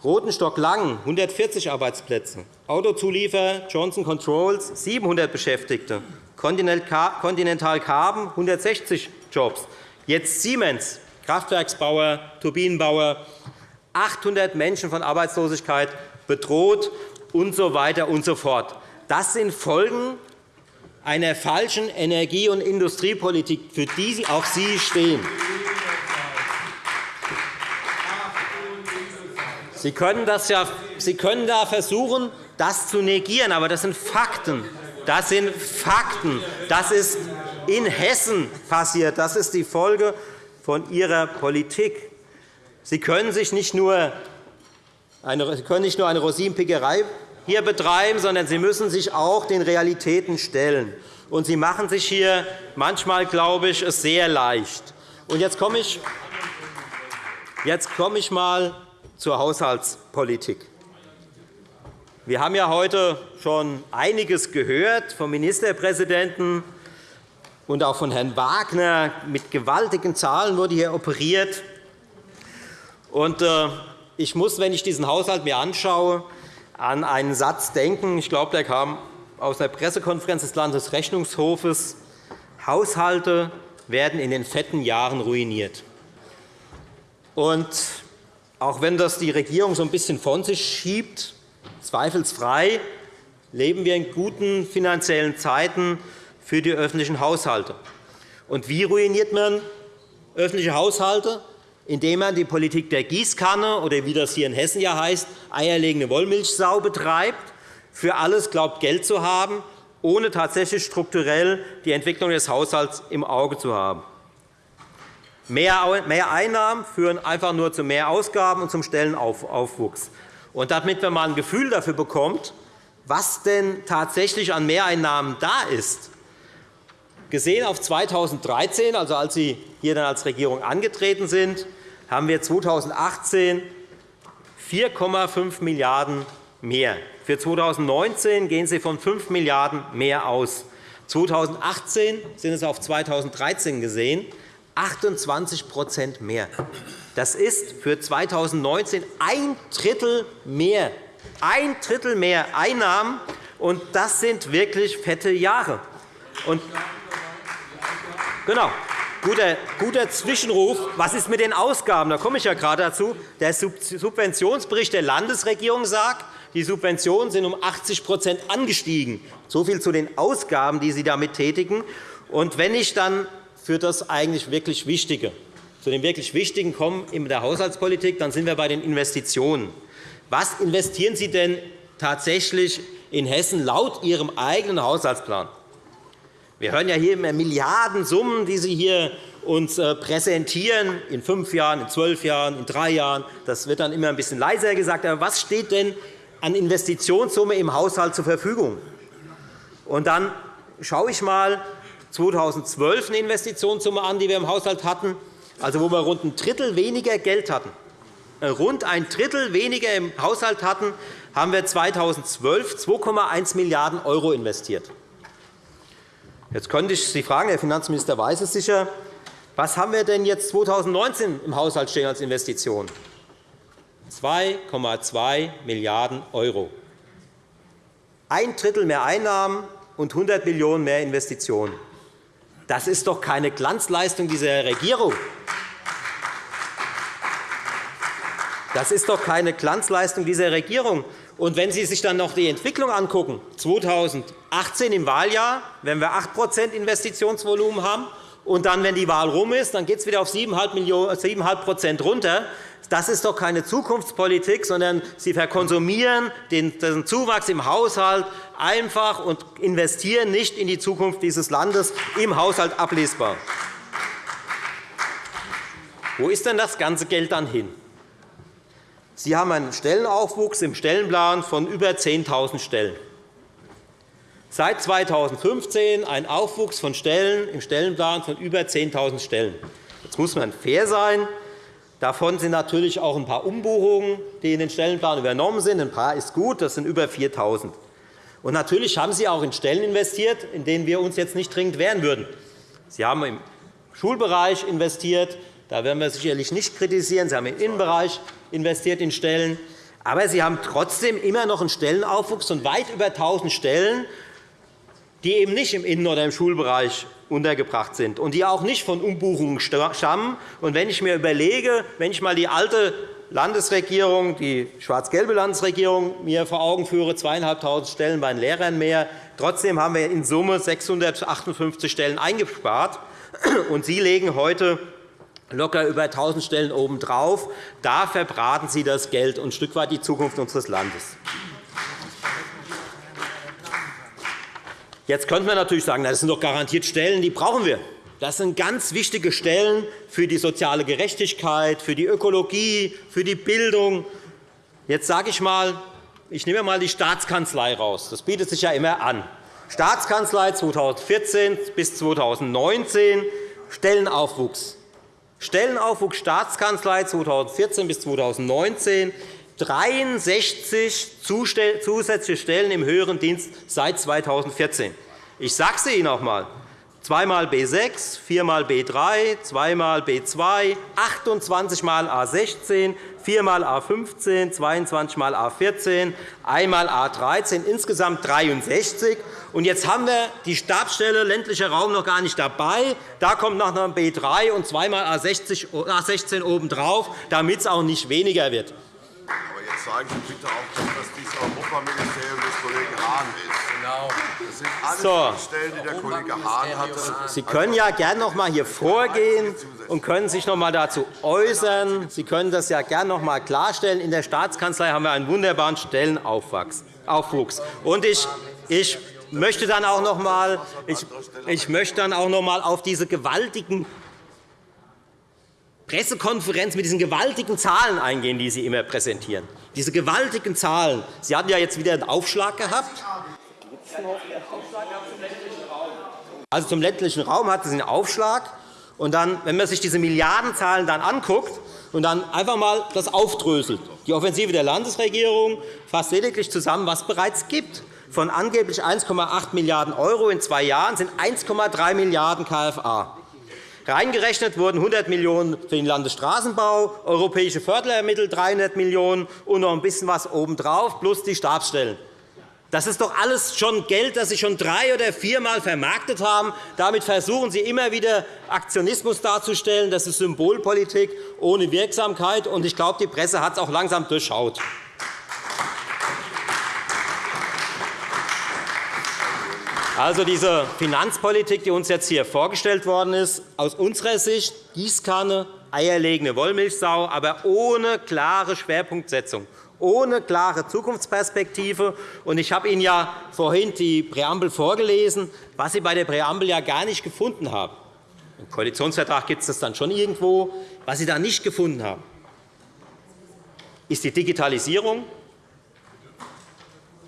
Rotenstock Lang 140 Arbeitsplätze, Autozuliefer Johnson Controls 700 Beschäftigte, Continental Carbon 160 Jobs, jetzt Siemens, Kraftwerksbauer, Turbinenbauer, 800 Menschen von Arbeitslosigkeit bedroht und so und so fort. Das sind Folgen einer falschen Energie- und Industriepolitik, für die auch Sie stehen. Sie können, das ja, Sie können da versuchen, das zu negieren, aber das sind Fakten. Das sind Fakten. Das ist in Hessen passiert. Das ist die Folge von Ihrer Politik. Sie können sich nicht nur eine, Sie können nicht nur eine Rosinenpickerei hier betreiben, sondern Sie müssen sich auch den Realitäten stellen. Und Sie machen sich hier manchmal, glaube ich, es sehr leicht. Und jetzt komme ich, jetzt komme ich mal zur Haushaltspolitik. Wir haben ja heute schon einiges gehört vom Ministerpräsidenten und auch von Herrn Wagner. Mit gewaltigen Zahlen wurde hier operiert. Und äh, ich muss, wenn ich diesen Haushalt mir anschaue, an einen Satz denken. Ich glaube, der kam aus der Pressekonferenz des Landesrechnungshofes. Haushalte werden in den fetten Jahren ruiniert. Und auch wenn das die Regierung so ein bisschen von sich schiebt, zweifelsfrei, leben wir in guten finanziellen Zeiten für die öffentlichen Haushalte. Und wie ruiniert man öffentliche Haushalte? Indem man die Politik der Gießkanne oder wie das hier in Hessen ja heißt, eierlegende Wollmilchsau betreibt, für alles glaubt, Geld zu haben, ohne tatsächlich strukturell die Entwicklung des Haushalts im Auge zu haben. Mehr Einnahmen führen einfach nur zu mehr Ausgaben und zum Stellenaufwuchs. Und damit man mal ein Gefühl dafür bekommt, was denn tatsächlich an Mehreinnahmen da ist, gesehen auf 2013, also als Sie hier dann als Regierung angetreten sind, haben wir 2018 4,5 Milliarden € mehr. Für 2019 gehen Sie von 5 Milliarden € mehr aus. 2018 sind es auf 2013 gesehen 28% mehr. Das ist für 2019 ein Drittel mehr. Ein Drittel mehr Einnahmen, und das sind wirklich fette Jahre. Und genau. Guter, guter Zwischenruf. Was ist mit den Ausgaben? Da komme ich ja gerade dazu. Der Subventionsbericht der Landesregierung sagt, die Subventionen sind um 80% angestiegen. So viel zu den Ausgaben, die Sie damit tätigen. Und wenn ich dann für das eigentlich wirklich Wichtige, zu dem wirklich Wichtigen kommen in der Haushaltspolitik, dann sind wir bei den Investitionen. Was investieren Sie denn tatsächlich in Hessen laut Ihrem eigenen Haushaltsplan? Wir hören ja hier immer Milliardensummen, die Sie hier uns äh, präsentieren, in fünf Jahren, in zwölf Jahren, in drei Jahren. Das wird dann immer ein bisschen leiser gesagt. Aber was steht denn an Investitionssumme im Haushalt zur Verfügung? Und dann schaue ich einmal, 2012 eine Investitionssumme an, die wir im Haushalt hatten, also wo wir rund ein Drittel weniger Geld hatten. Äh, rund ein Drittel weniger im Haushalt hatten, haben wir 2012 2,1 Milliarden € investiert. Jetzt könnte ich Sie fragen, der Finanzminister weiß es sicher, was haben wir denn jetzt 2019 im Haushalt stehen als Investition? 2,2 Milliarden €. Ein Drittel mehr Einnahmen und 100 Millionen € mehr Investitionen. Das ist doch keine Glanzleistung dieser Regierung. Das ist doch keine Glanzleistung dieser Regierung. Und wenn Sie sich dann noch die Entwicklung anschauen, 2018 im Wahljahr, wenn wir 8% Investitionsvolumen haben, und dann, wenn die Wahl rum ist, dann geht es wieder auf 7,5% runter. Das ist doch keine Zukunftspolitik, sondern Sie verkonsumieren den Zuwachs im Haushalt einfach und investieren nicht in die Zukunft dieses Landes im Haushalt ablesbar. Wo ist denn das ganze Geld dann hin? Sie haben einen Stellenaufwuchs im Stellenplan von über 10.000 Stellen. Seit 2015 ein Aufwuchs von Stellen im Stellenplan von über 10.000 Stellen. Jetzt muss man fair sein. Davon sind natürlich auch ein paar Umbuchungen, die in den Stellenplan übernommen sind. Ein paar ist gut, das sind über 4.000. Und natürlich haben Sie auch in Stellen investiert, in denen wir uns jetzt nicht dringend wehren würden. Sie haben im Schulbereich investiert. Da werden wir sicherlich nicht kritisieren. Sie haben im Innenbereich investiert in Stellen. Aber Sie haben trotzdem immer noch einen Stellenaufwuchs von weit über 1.000 Stellen, die eben nicht im Innen- oder im Schulbereich untergebracht sind und die auch nicht von Umbuchungen stammen. Und wenn ich mir überlege, wenn ich einmal die alte Landesregierung, die schwarz-gelbe Landesregierung, mir vor Augen führe, 2.500 Stellen bei den Lehrern mehr. Trotzdem haben wir in Summe 658 Stellen eingespart. Und Sie legen heute locker über 1.000 Stellen obendrauf. Da verbraten Sie das Geld und ein Stück weit die Zukunft unseres Landes. Jetzt könnte man natürlich sagen, das sind doch garantiert Stellen, die brauchen wir. Das sind ganz wichtige Stellen für die soziale Gerechtigkeit, für die Ökologie, für die Bildung. Jetzt sage ich einmal, ich nehme einmal die Staatskanzlei raus. Das bietet sich ja immer an. Staatskanzlei 2014 bis 2019, Stellenaufwuchs. Stellenaufwuchs Staatskanzlei 2014 bis 2019, 63 zusätzliche Stellen im höheren Dienst seit 2014. Ich sage es Ihnen noch einmal. Zweimal B6, viermal B3, zweimal B2, 28 mal A16, viermal A15, 22 mal A14, einmal A13, insgesamt 63. Und jetzt haben wir die Stabsstelle ländlicher Raum noch gar nicht dabei. Da kommt noch ein B3 und zweimal A16 obendrauf, damit es auch nicht weniger wird. Sagen Sie bitte auch, dass das dieses Europaministerium des Kollegen Hahn ist. Genau. Das sind alle so. Stellen, die der Kollege Hahn hatte. Sie können ja gerne noch einmal hier vorgehen und können sich noch einmal dazu äußern. Sie können das ja gerne noch einmal klarstellen. In der Staatskanzlei haben wir einen wunderbaren Stellenaufwuchs. Und ich, ich möchte dann auch noch einmal, ich, ich möchte dann auch noch einmal auf diese gewaltigen Pressekonferenz mit diesen gewaltigen Zahlen eingehen, die Sie immer präsentieren. Diese gewaltigen Zahlen. Sie hatten ja jetzt wieder einen Aufschlag gehabt. Also zum ländlichen Raum hatten Sie einen Aufschlag. Und dann, wenn man sich diese Milliardenzahlen dann anguckt und dann einfach einmal das aufdröselt, die Offensive der Landesregierung fasst lediglich zusammen, was es bereits gibt. Von angeblich 1,8 Milliarden € in zwei Jahren sind 1,3 Milliarden KFA. Reingerechnet wurden 100 Millionen € für den Landesstraßenbau, europäische Fördermittel 300 Millionen € und noch ein bisschen was obendrauf, plus die Stabsstellen. Das ist doch alles schon Geld, das Sie schon drei- oder viermal vermarktet haben. Damit versuchen Sie immer wieder Aktionismus darzustellen. Das ist Symbolpolitik ohne Wirksamkeit. Ich glaube, die Presse hat es auch langsam durchschaut. Also diese Finanzpolitik, die uns jetzt hier vorgestellt worden ist, aus unserer Sicht Gießkanne, eierlegende Wollmilchsau, aber ohne klare Schwerpunktsetzung, ohne klare Zukunftsperspektive. Ich habe Ihnen ja vorhin die Präambel vorgelesen, was Sie bei der Präambel ja gar nicht gefunden haben. Im Koalitionsvertrag gibt es das dann schon irgendwo. Was Sie da nicht gefunden haben, ist die Digitalisierung,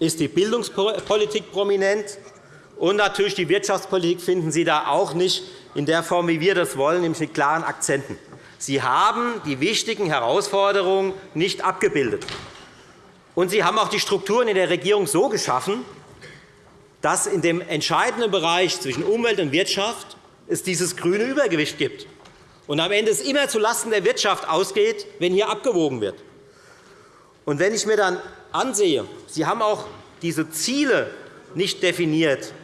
ist die Bildungspolitik prominent, und natürlich die Wirtschaftspolitik finden Sie da auch nicht in der Form, wie wir das wollen, nämlich mit klaren Akzenten. Sie haben die wichtigen Herausforderungen nicht abgebildet. Und Sie haben auch die Strukturen in der Regierung so geschaffen, dass in dem entscheidenden Bereich zwischen Umwelt und Wirtschaft es dieses grüne Übergewicht gibt und am Ende es immer zulasten der Wirtschaft ausgeht, wenn hier abgewogen wird. Und wenn ich mir dann ansehe, Sie haben auch diese Ziele nicht definiert,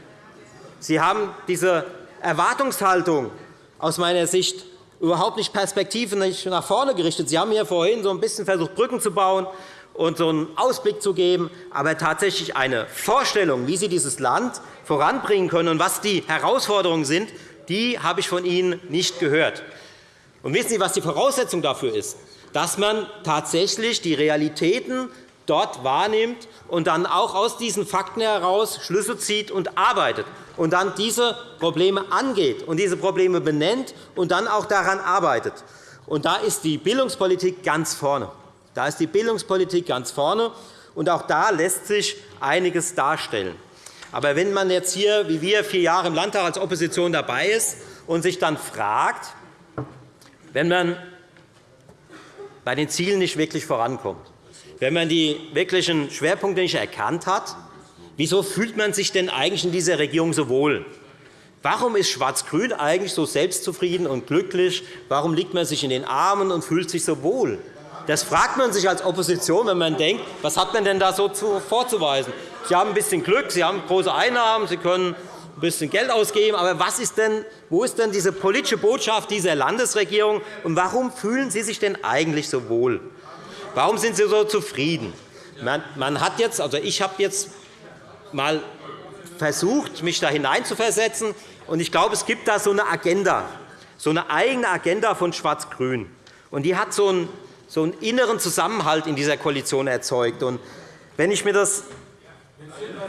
Sie haben diese Erwartungshaltung aus meiner Sicht überhaupt nicht perspektivisch nach vorne gerichtet. Sie haben hier vorhin so ein bisschen versucht, Brücken zu bauen und so einen Ausblick zu geben, aber tatsächlich eine Vorstellung, wie Sie dieses Land voranbringen können und was die Herausforderungen sind, die habe ich von Ihnen nicht gehört. Und wissen Sie, was die Voraussetzung dafür ist? Dass man tatsächlich die Realitäten dort wahrnimmt und dann auch aus diesen Fakten heraus Schlüsse zieht und arbeitet und dann diese Probleme angeht und diese Probleme benennt und dann auch daran arbeitet. Und da ist die Bildungspolitik ganz vorne. Da ist die Bildungspolitik ganz vorne, und auch da lässt sich einiges darstellen. Aber wenn man jetzt hier, wie wir, vier Jahre im Landtag als Opposition dabei ist und sich dann fragt, wenn man bei den Zielen nicht wirklich vorankommt, wenn man die wirklichen Schwerpunkte nicht erkannt hat, wieso fühlt man sich denn eigentlich in dieser Regierung so wohl? Warum ist Schwarz-Grün eigentlich so selbstzufrieden und glücklich? Warum liegt man sich in den Armen und fühlt sich so wohl? Das fragt man sich als Opposition, wenn man denkt, was hat man denn da so vorzuweisen? Sie haben ein bisschen Glück, Sie haben große Einnahmen, Sie können ein bisschen Geld ausgeben. Aber was ist denn, wo ist denn diese politische Botschaft dieser Landesregierung? Und warum fühlen Sie sich denn eigentlich so wohl? Warum sind Sie so zufrieden? Man hat jetzt, also ich habe jetzt mal versucht, mich da hineinzuversetzen. Und ich glaube, es gibt da so eine Agenda, so eine eigene Agenda von Schwarz-Grün. Und die hat so einen, so einen inneren Zusammenhalt in dieser Koalition erzeugt. Und wenn ich mir das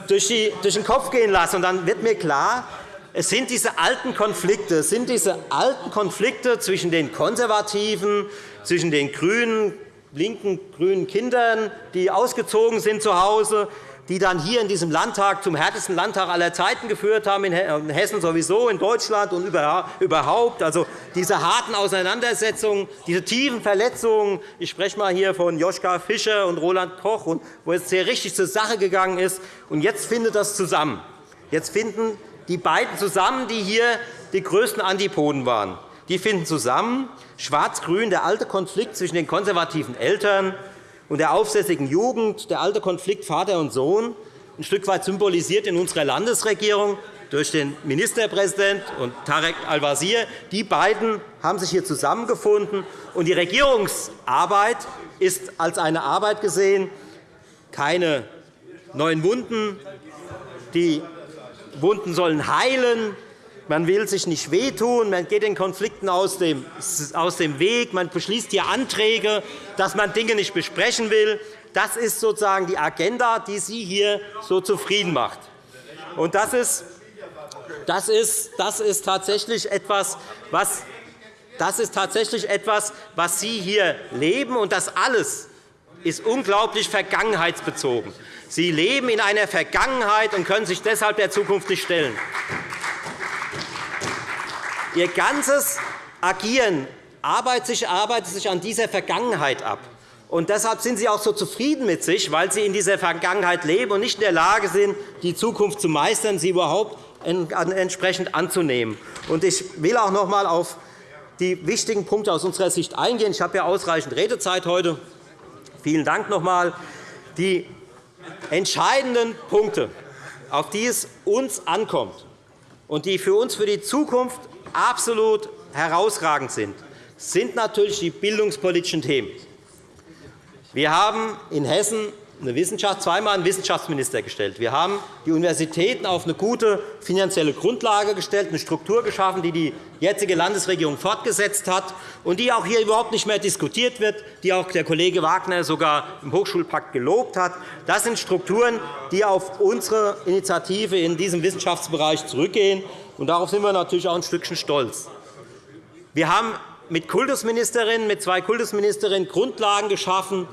durch, die, durch den Kopf gehen lasse, und dann wird mir klar, es sind diese alten Konflikte, es sind diese alten Konflikte zwischen den Konservativen, zwischen den Grünen, linken grünen Kindern, die ausgezogen sind zu Hause, die dann hier in diesem Landtag zum härtesten Landtag aller Zeiten geführt haben, in Hessen sowieso, in Deutschland und überhaupt. Also diese harten Auseinandersetzungen, diese tiefen Verletzungen. Ich spreche einmal hier von Joschka Fischer und Roland Koch, wo es sehr richtig zur Sache gegangen ist. Und jetzt findet das zusammen. Jetzt finden die beiden zusammen, die hier die größten Antipoden waren. Die finden zusammen. Schwarz-Grün, der alte Konflikt zwischen den konservativen Eltern und der aufsässigen Jugend, der alte Konflikt Vater und Sohn, ein Stück weit symbolisiert in unserer Landesregierung, durch den Ministerpräsident und Tarek Al-Wazir. Die beiden haben sich hier zusammengefunden. und Die Regierungsarbeit ist als eine Arbeit gesehen, keine neuen Wunden. Die Wunden sollen heilen. Man will sich nicht wehtun, man geht den Konflikten aus dem, Weg, man beschließt hier Anträge, dass man Dinge nicht besprechen will. Das ist sozusagen die Agenda, die Sie hier so zufrieden macht. Und das ist, das ist, das ist tatsächlich etwas, was das ist tatsächlich etwas, was Sie hier leben, und das alles ist unglaublich vergangenheitsbezogen. Sie leben in einer Vergangenheit und können sich deshalb der Zukunft nicht stellen. Ihr ganzes Agieren arbeitet sich an dieser Vergangenheit ab. Und deshalb sind Sie auch so zufrieden mit sich, weil Sie in dieser Vergangenheit leben und nicht in der Lage sind, die Zukunft zu meistern, sie überhaupt entsprechend anzunehmen. Ich will auch noch einmal auf die wichtigen Punkte aus unserer Sicht eingehen. Ich habe ja ausreichend Redezeit heute. Vielen Dank noch einmal. Die entscheidenden Punkte, auf die es uns ankommt und die für uns für die Zukunft absolut herausragend sind, sind natürlich die bildungspolitischen Themen. Wir haben in Hessen eine Wissenschaft, zweimal einen Wissenschaftsminister gestellt. Wir haben die Universitäten auf eine gute finanzielle Grundlage gestellt, eine Struktur geschaffen, die die jetzige Landesregierung fortgesetzt hat und die auch hier überhaupt nicht mehr diskutiert wird, die auch der Kollege Wagner sogar im Hochschulpakt gelobt hat. Das sind Strukturen, die auf unsere Initiative in diesem Wissenschaftsbereich zurückgehen. Und darauf sind wir natürlich auch ein Stückchen stolz. Wir haben mit, Kultusministerinnen, mit zwei Kultusministerinnen Grundlagen geschaffen,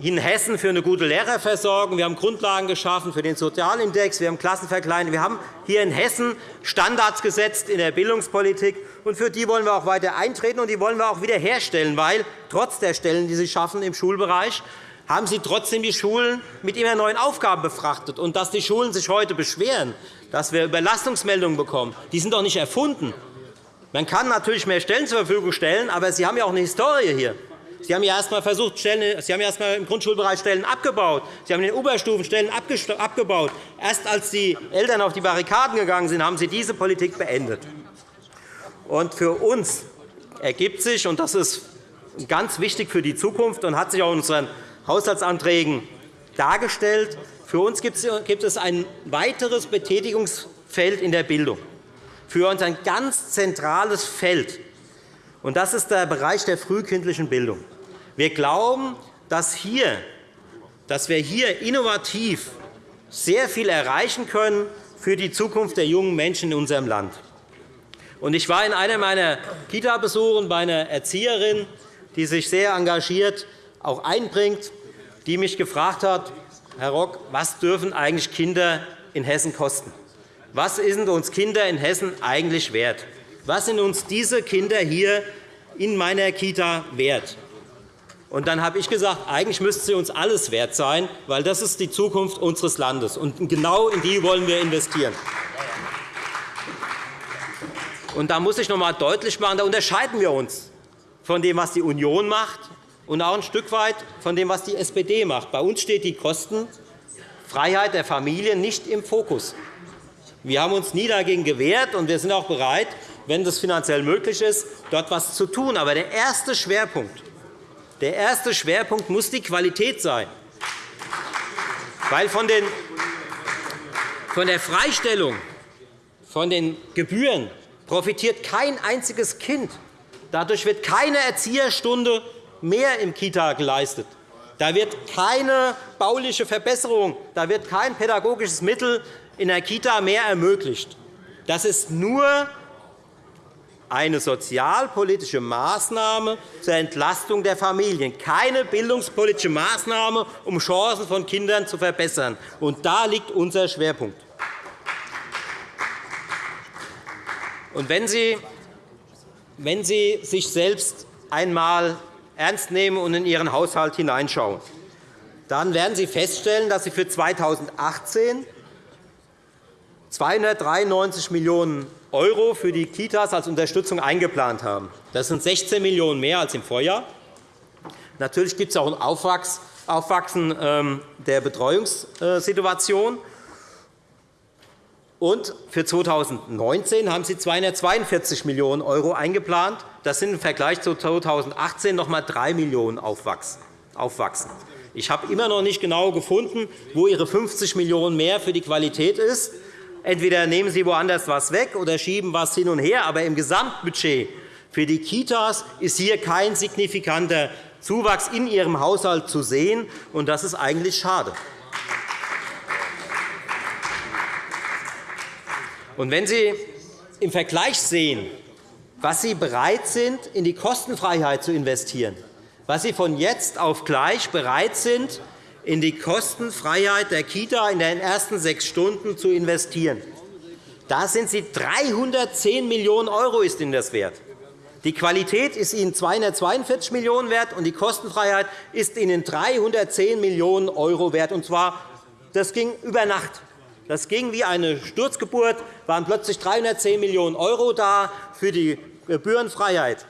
in Hessen für eine gute Lehrerversorgung. Wir haben Grundlagen geschaffen für den Sozialindex. Wir haben Klassenverkleinerung. Wir haben hier in Hessen Standards gesetzt in der Bildungspolitik. Und für die wollen wir auch weiter eintreten, und die wollen wir auch wiederherstellen, weil trotz der Stellen, die Sie schaffen im Schulbereich, haben Sie trotzdem die Schulen mit immer neuen Aufgaben befrachtet. Und dass die Schulen sich heute beschweren, dass wir Überlastungsmeldungen bekommen, die sind doch nicht erfunden. Man kann natürlich mehr Stellen zur Verfügung stellen, aber Sie haben ja auch eine Historie hier. Sie haben ja erst einmal versucht, Stellen, Sie haben erst einmal im Grundschulbereich Stellen abgebaut. Sie haben in den Oberstufen Stellen abgebaut. Erst als die Eltern auf die Barrikaden gegangen sind, haben Sie diese Politik beendet. Und für uns ergibt sich, und das ist ganz wichtig für die Zukunft und hat sich auch in unseren Haushaltsanträgen dargestellt, für uns gibt es ein weiteres Betätigungsfeld in der Bildung, für uns ein ganz zentrales Feld, und das ist der Bereich der frühkindlichen Bildung. Wir glauben, dass, hier, dass wir hier innovativ sehr viel erreichen können für die Zukunft der jungen Menschen in unserem Land. Ich war in einer meiner Kita-Besuchen bei einer Erzieherin, die sich sehr engagiert auch einbringt, die mich gefragt hat, Herr Rock, was dürfen eigentlich Kinder in Hessen kosten? Was sind uns Kinder in Hessen eigentlich wert? Was sind uns diese Kinder hier in meiner Kita wert? Und dann habe ich gesagt, eigentlich müsste sie uns alles wert sein, weil das ist die Zukunft unseres Landes. Und genau in die wollen wir investieren. Und da muss ich noch einmal deutlich machen, da unterscheiden wir uns von dem, was die Union macht, und auch ein Stück weit von dem, was die SPD macht. Bei uns steht die Kostenfreiheit der Familien nicht im Fokus. Wir haben uns nie dagegen gewehrt, und wir sind auch bereit, wenn das finanziell möglich ist, dort etwas zu tun. Aber der erste Schwerpunkt, der erste Schwerpunkt muss die Qualität sein. Weil von, den, von der Freistellung von den Gebühren profitiert kein einziges Kind. Dadurch wird keine Erzieherstunde mehr im Kita geleistet. Da wird keine bauliche Verbesserung, da wird kein pädagogisches Mittel in der Kita mehr ermöglicht. Das ist nur eine sozialpolitische Maßnahme zur Entlastung der Familien, keine bildungspolitische Maßnahme, um Chancen von Kindern zu verbessern. Und da liegt unser Schwerpunkt. Und wenn Sie, wenn Sie sich selbst einmal ernst nehmen und in Ihren Haushalt hineinschauen, dann werden Sie feststellen, dass Sie für 2018 293 Millionen € für die Kitas als Unterstützung eingeplant haben. Das sind 16 Millionen € mehr als im Vorjahr. Natürlich gibt es auch ein Aufwachsen ähm, der Betreuungssituation. Und für 2019 haben Sie 242 Millionen € eingeplant. Das sind im Vergleich zu 2018 noch einmal 3 Millionen € aufwachsen. Ich habe immer noch nicht genau gefunden, wo Ihre 50 Millionen € mehr für die Qualität ist. Entweder nehmen Sie woanders etwas weg oder schieben etwas hin und her. Aber im Gesamtbudget für die Kitas ist hier kein signifikanter Zuwachs in Ihrem Haushalt zu sehen. und Das ist eigentlich schade. Und wenn Sie im Vergleich sehen, was Sie bereit sind, in die Kostenfreiheit zu investieren, was Sie von jetzt auf gleich bereit sind, in die Kostenfreiheit der Kita in den ersten sechs Stunden zu investieren. Da sind Sie 310 Millionen € ist Ihnen das wert. Die Qualität ist Ihnen 242 Millionen € wert, und die Kostenfreiheit ist Ihnen 310 Millionen € wert. Und zwar, das ging über Nacht. Das ging wie eine Sturzgeburt, waren plötzlich 310 Millionen € da für die Gebührenfreiheit.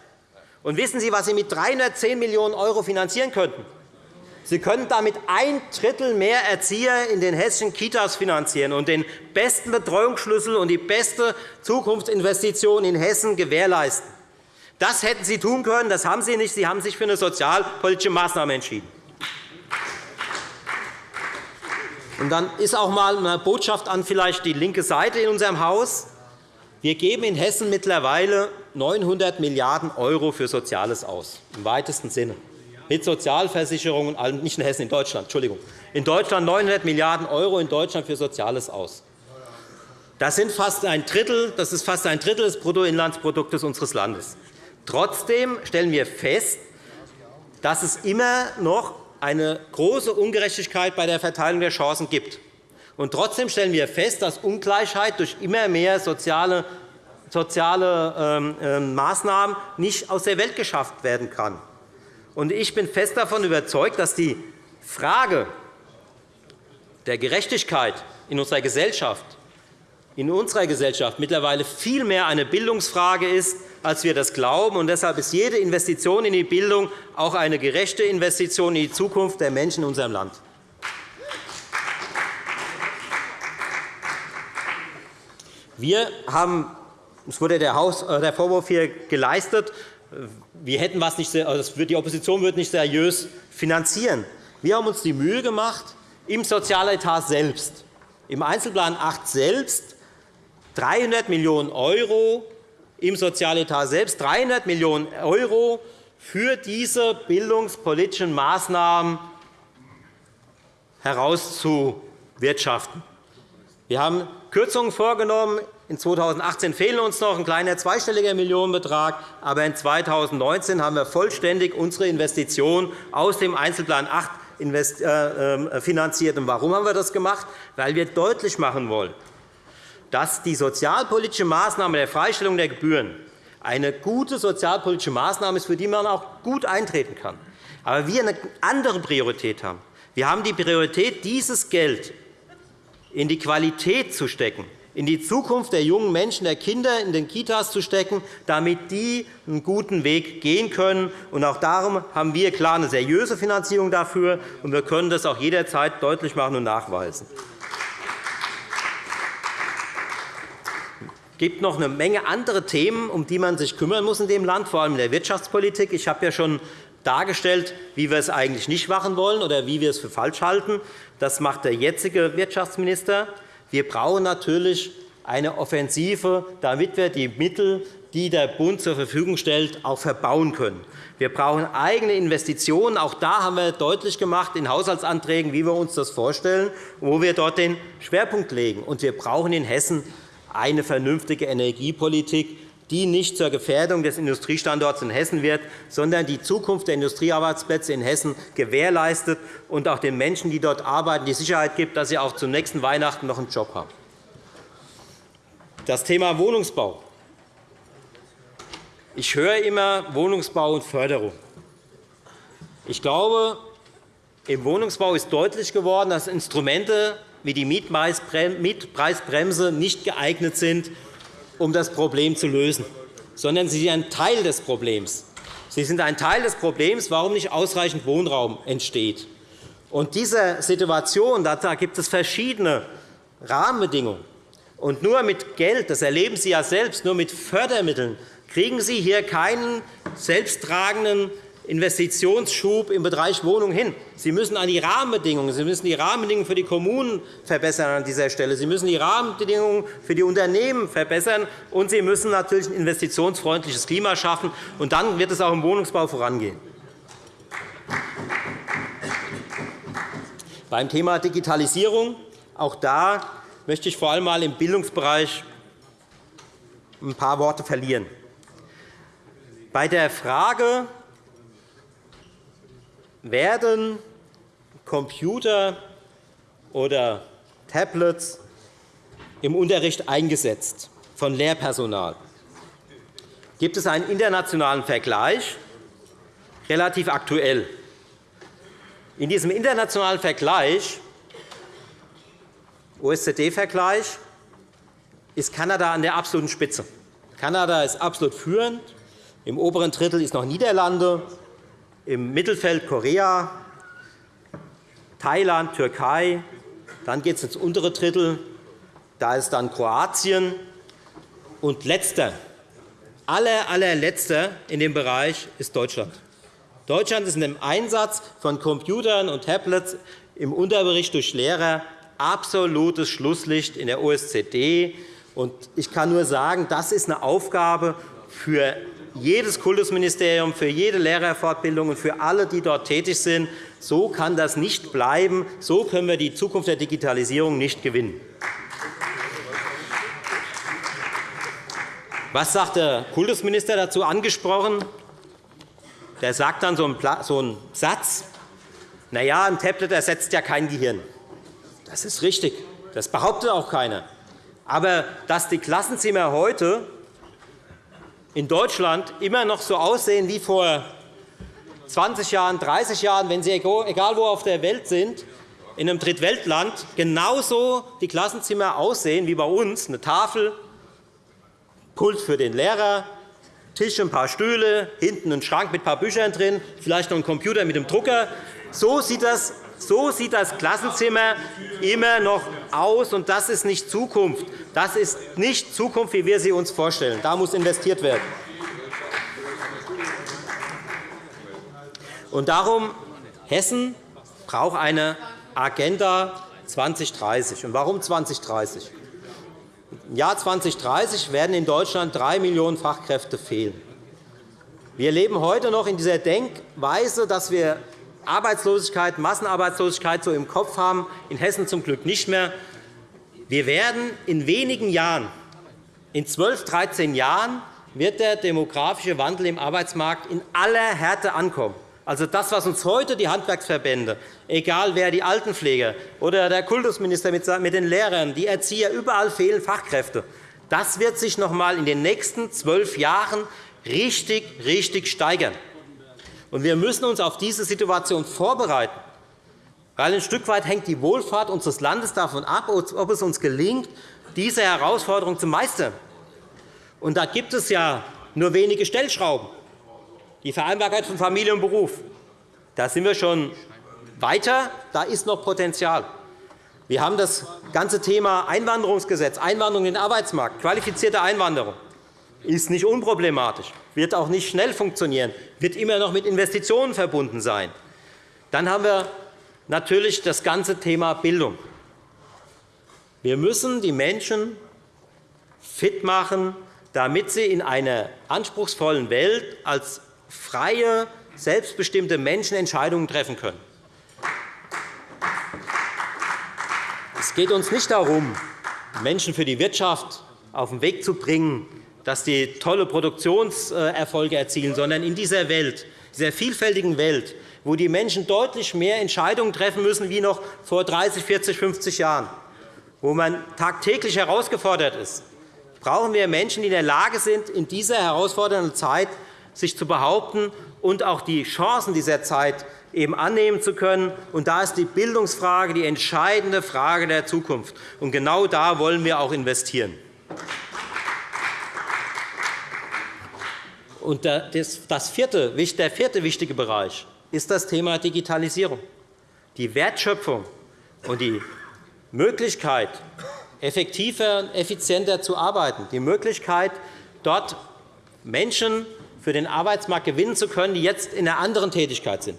Und wissen Sie, was Sie mit 310 Millionen € finanzieren könnten? Sie können damit ein Drittel mehr Erzieher in den hessischen Kitas finanzieren und den besten Betreuungsschlüssel und die beste Zukunftsinvestition in Hessen gewährleisten. Das hätten Sie tun können, das haben Sie nicht. Sie haben sich für eine sozialpolitische Maßnahme entschieden. Und dann ist auch einmal eine Botschaft an vielleicht die linke Seite in unserem Haus. Wir geben in Hessen mittlerweile 900 Milliarden € für Soziales aus, im weitesten Sinne, mit Sozialversicherungen, nicht in Hessen, in Deutschland, Entschuldigung. In Deutschland 900 Milliarden € in Deutschland für Soziales aus. Das, sind fast ein Drittel, das ist fast ein Drittel des Bruttoinlandsproduktes unseres Landes. Trotzdem stellen wir fest, dass es immer noch eine große Ungerechtigkeit bei der Verteilung der Chancen gibt. Und trotzdem stellen wir fest, dass Ungleichheit durch immer mehr soziale, soziale ähm, ähm, Maßnahmen nicht aus der Welt geschafft werden kann. Und ich bin fest davon überzeugt, dass die Frage der Gerechtigkeit in unserer Gesellschaft in unserer Gesellschaft mittlerweile viel mehr eine Bildungsfrage ist, als wir das glauben. Und deshalb ist jede Investition in die Bildung auch eine gerechte Investition in die Zukunft der Menschen in unserem Land. Wir haben, es wurde der, äh, Vorwurf hier geleistet, wir hätten was nicht, also die Opposition würde nicht seriös finanzieren. Wir haben uns die Mühe gemacht, im Sozialetat selbst, im Einzelplan 8 selbst 300 Millionen € im Sozialetat selbst, 300 Millionen € für diese bildungspolitischen Maßnahmen herauszuwirtschaften. Wir haben Kürzungen vorgenommen. In 2018 fehlen uns noch ein kleiner zweistelliger Millionenbetrag. Aber in 2019 haben wir vollständig unsere Investitionen aus dem Einzelplan 8 äh, ähm, finanziert. Warum haben wir das gemacht? Weil wir deutlich machen wollen, dass die sozialpolitische Maßnahme der Freistellung der Gebühren eine gute sozialpolitische Maßnahme ist, für die man auch gut eintreten kann. Aber wir eine andere Priorität haben. Wir haben die Priorität, dieses Geld in die Qualität zu stecken, in die Zukunft der jungen Menschen, der Kinder in den Kitas zu stecken, damit die einen guten Weg gehen können. auch darum haben wir klar eine seriöse Finanzierung dafür, und wir können das auch jederzeit deutlich machen und nachweisen. Gibt noch eine Menge andere Themen, um die man sich kümmern muss in dem Land, vor allem in der Wirtschaftspolitik. Ich habe ja schon dargestellt, wie wir es eigentlich nicht machen wollen oder wie wir es für falsch halten. Das macht der jetzige Wirtschaftsminister. Wir brauchen natürlich eine Offensive, damit wir die Mittel, die der Bund zur Verfügung stellt, auch verbauen können. Wir brauchen eigene Investitionen. Auch da haben wir deutlich gemacht in Haushaltsanträgen, wie wir uns das vorstellen, wo wir dort den Schwerpunkt legen. Und wir brauchen in Hessen eine vernünftige Energiepolitik, die nicht zur Gefährdung des Industriestandorts in Hessen wird, sondern die Zukunft der Industriearbeitsplätze in Hessen gewährleistet und auch den Menschen, die dort arbeiten, die Sicherheit gibt, dass sie auch zum nächsten Weihnachten noch einen Job haben. Das Thema Wohnungsbau. Ich höre immer Wohnungsbau und Förderung. Ich glaube, im Wohnungsbau ist deutlich geworden, dass Instrumente wie die Mietpreisbremse nicht geeignet sind, um das Problem zu lösen, sondern sie sind ein Teil des Problems. Sie sind ein Teil des Problems, warum nicht ausreichend Wohnraum entsteht. Und dieser Situation da gibt es verschiedene Rahmenbedingungen. Und nur mit Geld, das erleben Sie ja selbst, nur mit Fördermitteln kriegen Sie hier keinen selbsttragenden Investitionsschub im Bereich Wohnung hin. Sie müssen an die Rahmenbedingungen, Sie müssen die Rahmenbedingungen für die Kommunen verbessern an dieser Stelle. Sie müssen die Rahmenbedingungen für die Unternehmen verbessern, und Sie müssen natürlich ein investitionsfreundliches Klima schaffen. Und dann wird es auch im Wohnungsbau vorangehen. Beim Thema Digitalisierung, auch da möchte ich vor allem im Bildungsbereich ein paar Worte verlieren. Bei der Frage, werden Computer oder Tablets im Unterricht eingesetzt von Lehrpersonal. Gibt es einen internationalen Vergleich, relativ aktuell. In diesem internationalen Vergleich, OSZE-Vergleich, ist Kanada an der absoluten Spitze. Kanada ist absolut führend. Im oberen Drittel ist noch Niederlande, im Mittelfeld Korea, Thailand, Türkei. Dann geht es ins untere Drittel. Da ist dann Kroatien. Und letzter, aller, allerletzter in dem Bereich ist Deutschland. Deutschland ist in dem Einsatz von Computern und Tablets im Unterricht durch Lehrer absolutes Schlusslicht in der OSZE. Ich kann nur sagen, das ist eine Aufgabe für jedes Kultusministerium, für jede Lehrerfortbildung und für alle, die dort tätig sind. So kann das nicht bleiben. So können wir die Zukunft der Digitalisierung nicht gewinnen. Was sagt der Kultusminister dazu angesprochen? Der sagt dann so einen Satz, na ja, ein Tablet ersetzt ja kein Gehirn. Das ist richtig. Das behauptet auch keiner. Aber dass die Klassenzimmer heute in Deutschland immer noch so aussehen wie vor 20 Jahren, 30 Jahren, wenn Sie egal wo auf der Welt sind, in einem Drittweltland genauso die Klassenzimmer aussehen wie bei uns, eine Tafel, Pult für den Lehrer, Tisch, ein paar Stühle, hinten ein Schrank mit ein paar Büchern drin, vielleicht noch ein Computer mit dem Drucker. So sieht das so sieht das Klassenzimmer immer noch aus, und das ist nicht Zukunft. Das ist nicht Zukunft, wie wir sie uns vorstellen. Da muss investiert werden. Und darum Hessen braucht eine Agenda 2030. Und warum 2030? Im Jahr 2030 werden in Deutschland drei Millionen Fachkräfte fehlen. Wir leben heute noch in dieser Denkweise, dass wir Arbeitslosigkeit, Massenarbeitslosigkeit so im Kopf haben, in Hessen zum Glück nicht mehr. Wir werden in wenigen Jahren, in 12, 13 Jahren, wird der demografische Wandel im Arbeitsmarkt in aller Härte ankommen. Also das, was uns heute die Handwerksverbände, egal wer, die Altenpfleger oder der Kultusminister mit den Lehrern, die Erzieher, überall fehlen Fachkräfte. Das wird sich noch einmal in den nächsten zwölf Jahren richtig, richtig steigern. Wir müssen uns auf diese Situation vorbereiten. Weil ein Stück weit hängt die Wohlfahrt unseres Landes davon ab, ob es uns gelingt, diese Herausforderung zu meistern. Da gibt es ja nur wenige Stellschrauben. Die Vereinbarkeit von Familie und Beruf. Da sind wir schon weiter. Da ist noch Potenzial. Wir haben das ganze Thema Einwanderungsgesetz, Einwanderung in den Arbeitsmarkt, qualifizierte Einwanderung ist nicht unproblematisch, wird auch nicht schnell funktionieren, wird immer noch mit Investitionen verbunden sein. Dann haben wir natürlich das ganze Thema Bildung. Wir müssen die Menschen fit machen, damit sie in einer anspruchsvollen Welt als freie, selbstbestimmte Menschen Entscheidungen treffen können. Es geht uns nicht darum, Menschen für die Wirtschaft auf den Weg zu bringen, dass die tolle Produktionserfolge erzielen, sondern in dieser Welt, dieser vielfältigen Welt, wo die Menschen deutlich mehr Entscheidungen treffen müssen wie noch vor 30, 40, 50 Jahren, wo man tagtäglich herausgefordert ist, brauchen wir Menschen, die in der Lage sind, in dieser herausfordernden Zeit sich zu behaupten und auch die Chancen dieser Zeit eben annehmen zu können. Und da ist die Bildungsfrage die entscheidende Frage der Zukunft. Und genau da wollen wir auch investieren. Und das vierte, der vierte wichtige Bereich ist das Thema Digitalisierung. Die Wertschöpfung und die Möglichkeit, effektiver und effizienter zu arbeiten, die Möglichkeit, dort Menschen für den Arbeitsmarkt gewinnen zu können, die jetzt in einer anderen Tätigkeit sind,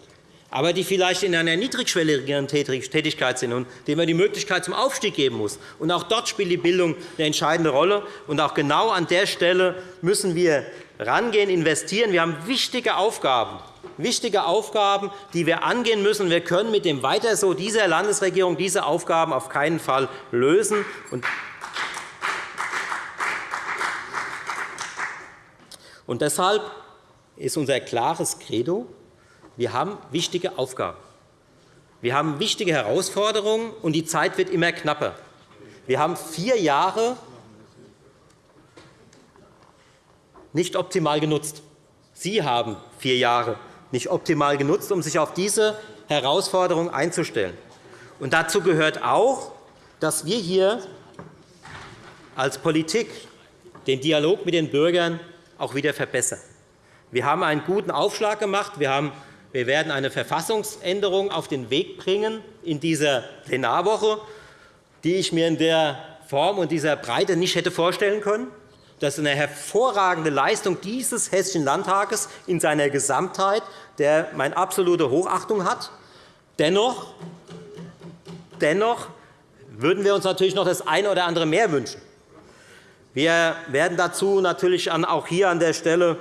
aber die vielleicht in einer niedrigschwelligeren Tätigkeit sind und denen man die Möglichkeit zum Aufstieg geben muss. Auch dort spielt die Bildung eine entscheidende Rolle. Und auch genau an der Stelle müssen wir rangehen, investieren. Wir haben wichtige Aufgaben, wichtige Aufgaben, die wir angehen müssen. Wir können mit dem Weiter so dieser Landesregierung diese Aufgaben auf keinen Fall lösen. Und deshalb ist unser klares Credo, wir haben wichtige Aufgaben. Wir haben wichtige Herausforderungen, und die Zeit wird immer knapper. Wir haben vier Jahre nicht optimal genutzt. Sie haben vier Jahre nicht optimal genutzt, um sich auf diese Herausforderung einzustellen. Und dazu gehört auch, dass wir hier als Politik den Dialog mit den Bürgern auch wieder verbessern. Wir haben einen guten Aufschlag gemacht. Wir, haben, wir werden eine Verfassungsänderung auf den Weg bringen in dieser Plenarwoche, die ich mir in der Form und dieser Breite nicht hätte vorstellen können. Das ist eine hervorragende Leistung dieses Hessischen Landtages in seiner Gesamtheit, der meine absolute Hochachtung hat. Dennoch, dennoch würden wir uns natürlich noch das eine oder andere mehr wünschen. Wir werden dazu natürlich auch hier an der Stelle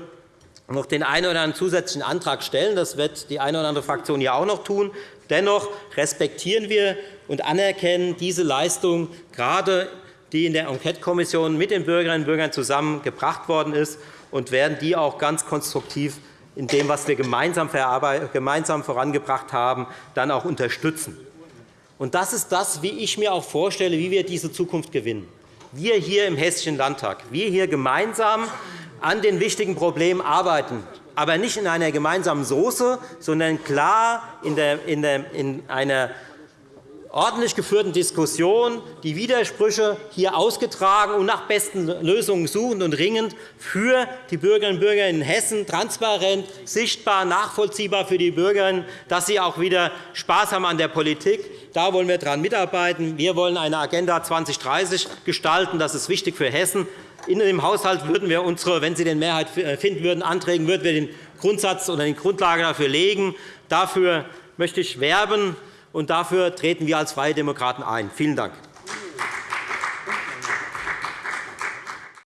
noch den einen oder anderen zusätzlichen Antrag stellen. Das wird die eine oder andere Fraktion ja auch noch tun. Dennoch respektieren wir und anerkennen diese Leistung, gerade die in der Enquetekommission mit den Bürgerinnen und Bürgern zusammengebracht worden ist, und werden die auch ganz konstruktiv in dem, was wir gemeinsam vorangebracht haben, dann auch unterstützen. Und das ist das, wie ich mir auch vorstelle, wie wir diese Zukunft gewinnen. Wir hier im Hessischen Landtag, wir hier gemeinsam an den wichtigen Problemen arbeiten, aber nicht in einer gemeinsamen Soße, sondern klar in einer ordentlich geführten Diskussion die Widersprüche hier ausgetragen und nach besten Lösungen suchend und ringend für die Bürgerinnen und Bürger in Hessen transparent, sichtbar, nachvollziehbar für die Bürgerinnen, dass sie auch wieder Spaß haben an der Politik. Da wollen wir daran mitarbeiten. Wir wollen eine Agenda 2030 gestalten. Das ist wichtig für Hessen. In dem Haushalt würden wir unsere, wenn Sie den Mehrheit finden würden, Anträgen würden wir den Grundsatz oder die Grundlage dafür legen. Dafür möchte ich werben, und dafür treten wir als Freie Demokraten ein. Vielen Dank.